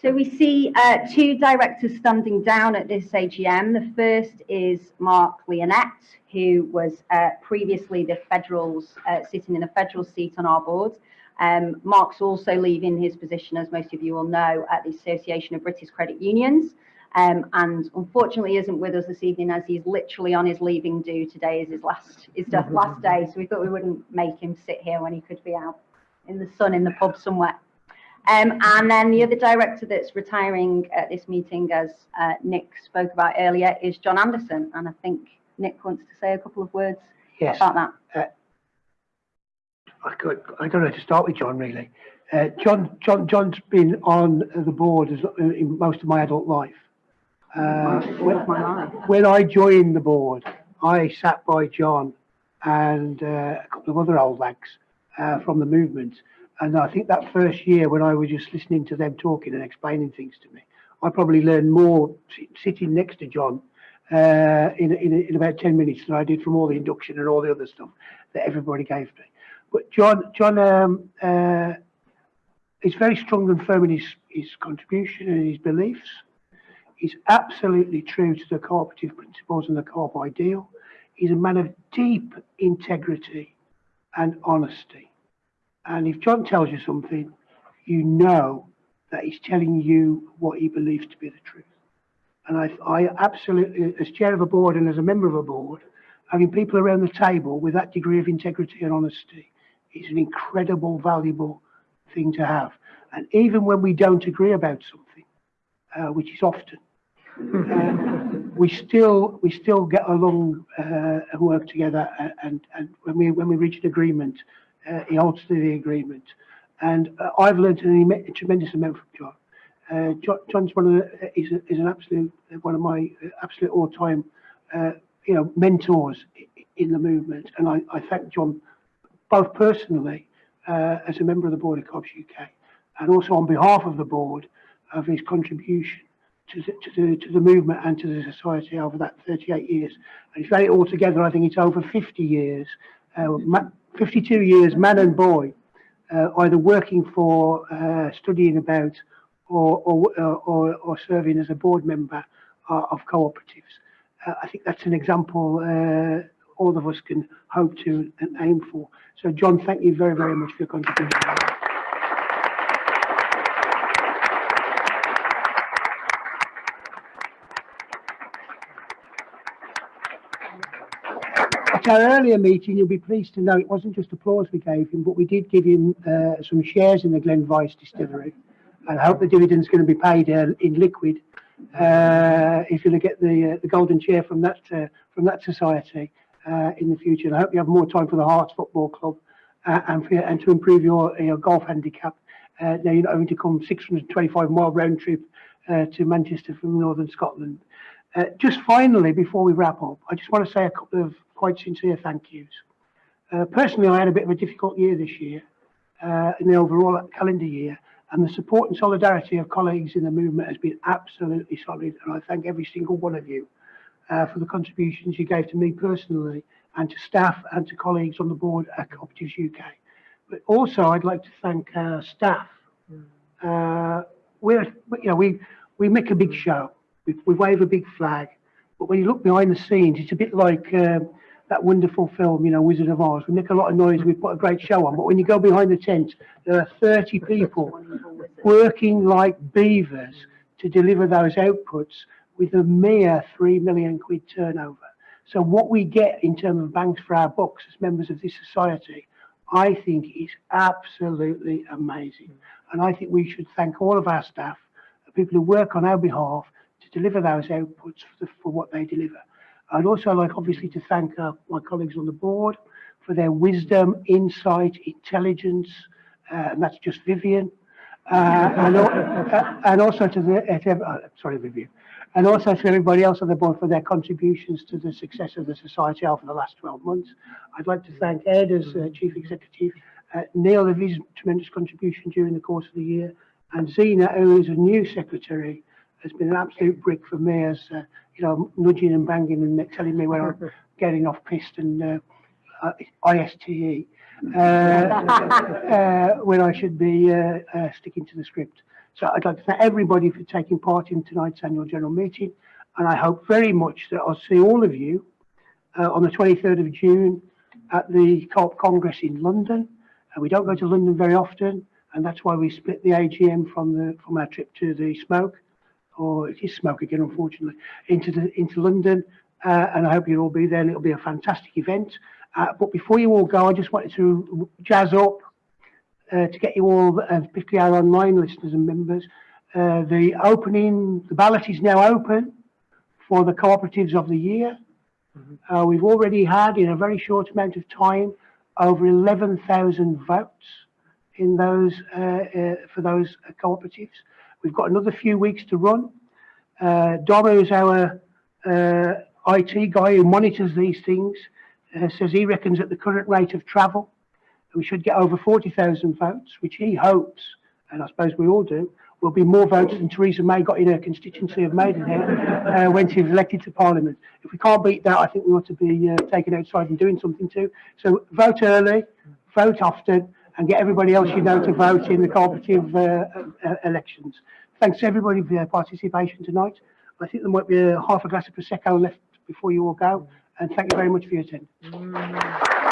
So we see uh, two directors standing down at this AGM. The first is Mark Lyonette, who was uh, previously the Federals, uh, sitting in a federal seat on our board. Um, Mark's also leaving his position, as most of you will know, at the Association of British Credit Unions. Um, and unfortunately isn't with us this evening as he's literally on his leaving due. Today is his last, his last day. So we thought we wouldn't make him sit here when he could be out in the sun in the pub somewhere. Um, and then the other director that's retiring at this meeting, as uh, Nick spoke about earlier, is John Anderson. And I think Nick wants to say a couple of words Yes. about that. Uh, I, could, I don't know to start with John, really. Uh, John, John, John's been on the board as, in most of my adult life. Uh, when, when I joined the board, I sat by John and uh, a couple of other old lags uh, from the movement. And I think that first year when I was just listening to them talking and explaining things to me, I probably learned more sitting next to John uh, in, in, in about 10 minutes than I did from all the induction and all the other stuff that everybody gave me. But John, John um, uh, is very strong and firm in his, his contribution and his beliefs. He's absolutely true to the cooperative principles and the co-op ideal. He's a man of deep integrity and honesty. And if John tells you something, you know that he's telling you what he believes to be the truth. And I, I absolutely, as chair of a board and as a member of a board, having people around the table with that degree of integrity and honesty is an incredible, valuable thing to have. And even when we don't agree about something, uh, which is often, uh, we still we still get along uh, and work together. And and when we when we reach an agreement, uh, he holds to the agreement. And uh, I've learned a tremendous amount from John. Uh, John John's one of the, is, an absolute one of my uh, absolute all time uh, you know mentors in the movement. And I, I thank John both personally uh, as a member of the board of Co-ops UK and also on behalf of the board of his contribution to the, to the, to the movement and to the society over that 38 years. And if you add it all together, I think it's over 50 years, uh, 52 years, man and boy, uh, either working for, uh, studying about, or, or, or, or serving as a board member uh, of cooperatives. Uh, I think that's an example uh, all of us can hope to and aim for. So, John, thank you very, very much for your contribution. Our earlier meeting, you'll be pleased to know it wasn't just applause we gave him, but we did give him uh, some shares in the GlenWyvis distillery. And I hope the dividend's going to be paid uh, in liquid. Uh, if you're going to get the uh, the golden chair from that uh, from that society uh, in the future, and I hope you have more time for the Hearts Football Club and for, and to improve your your golf handicap. Now you're not having to come 625 mile round trip to Manchester from northern Scotland. Uh, just finally, before we wrap up, I just want to say a couple of quite sincere thank yous. Uh, personally, I had a bit of a difficult year this year uh, in the overall calendar year, and the support and solidarity of colleagues in the movement has been absolutely solid. And I thank every single one of you uh, for the contributions you gave to me personally, and to staff and to colleagues on the board at Cooperatives UK. But also, I'd like to thank our staff. Uh, we're, you know, we we make a big show. We, we wave a big flag. But when you look behind the scenes, it's a bit like um, that wonderful film, you know, Wizard of Oz. We make a lot of noise, we put a great show on, but when you go behind the tent, there are 30 people working like beavers to deliver those outputs with a mere 3 million quid turnover. So what we get in terms of banks for our bucks as members of this society, I think is absolutely amazing. And I think we should thank all of our staff, the people who work on our behalf to deliver those outputs for, the, for what they deliver. I'd also like obviously to thank uh, my colleagues on the board for their wisdom, insight, intelligence, uh, and that's just Vivian. Uh, and, uh, and, also to the, uh, uh, sorry Vivian, and also to everybody else on the board for their contributions to the success of the society over the last 12 months. I'd like to thank Ed as Chief Executive, Neil for his tremendous contribution during the course of the year, and Zena, who is a new secretary, has been an absolute brick for me as, uh, you know, nudging and banging and telling me where I'm getting off piste and uh, uh, ISTE, uh, uh, when I should be uh, uh, sticking to the script. So I'd like to thank everybody for taking part in tonight's annual general meeting, and I hope very much that I'll see all of you uh, on the 23rd of June at the Co-op Congress in London. Uh, we don't go to London very often, and that's why we split the AGM from the from our trip to the smoke, or it is smoke again, unfortunately, into the into London. Uh, and I hope you'll all be there, and it'll be a fantastic event. Uh, but before you all go, I just wanted to jazz up uh, to get you all, uh, particularly our online listeners and members, uh, the opening, the ballot is now open for the cooperatives of the year. Uh, we've already had, in a very short amount of time, over 11,000 votes in those uh, uh, for those cooperatives. We've got another few weeks to run. Uh, Dom, who's our IT guy who monitors these things, says he reckons at the current rate of travel, we should get over 40,000 votes, which he hopes, and I suppose we all do, will be more votes than Theresa May got in her constituency of Maidenhead uh, when she was elected to Parliament. If we can't beat that, I think we ought to be uh, taken outside and doing something too. So vote early, vote often, and get everybody else you know to vote in the cooperative uh, uh elections. Thanks to everybody for their participation tonight. I think there might be a half a glass of Prosecco left before you all go, and thank you very much for your attendance.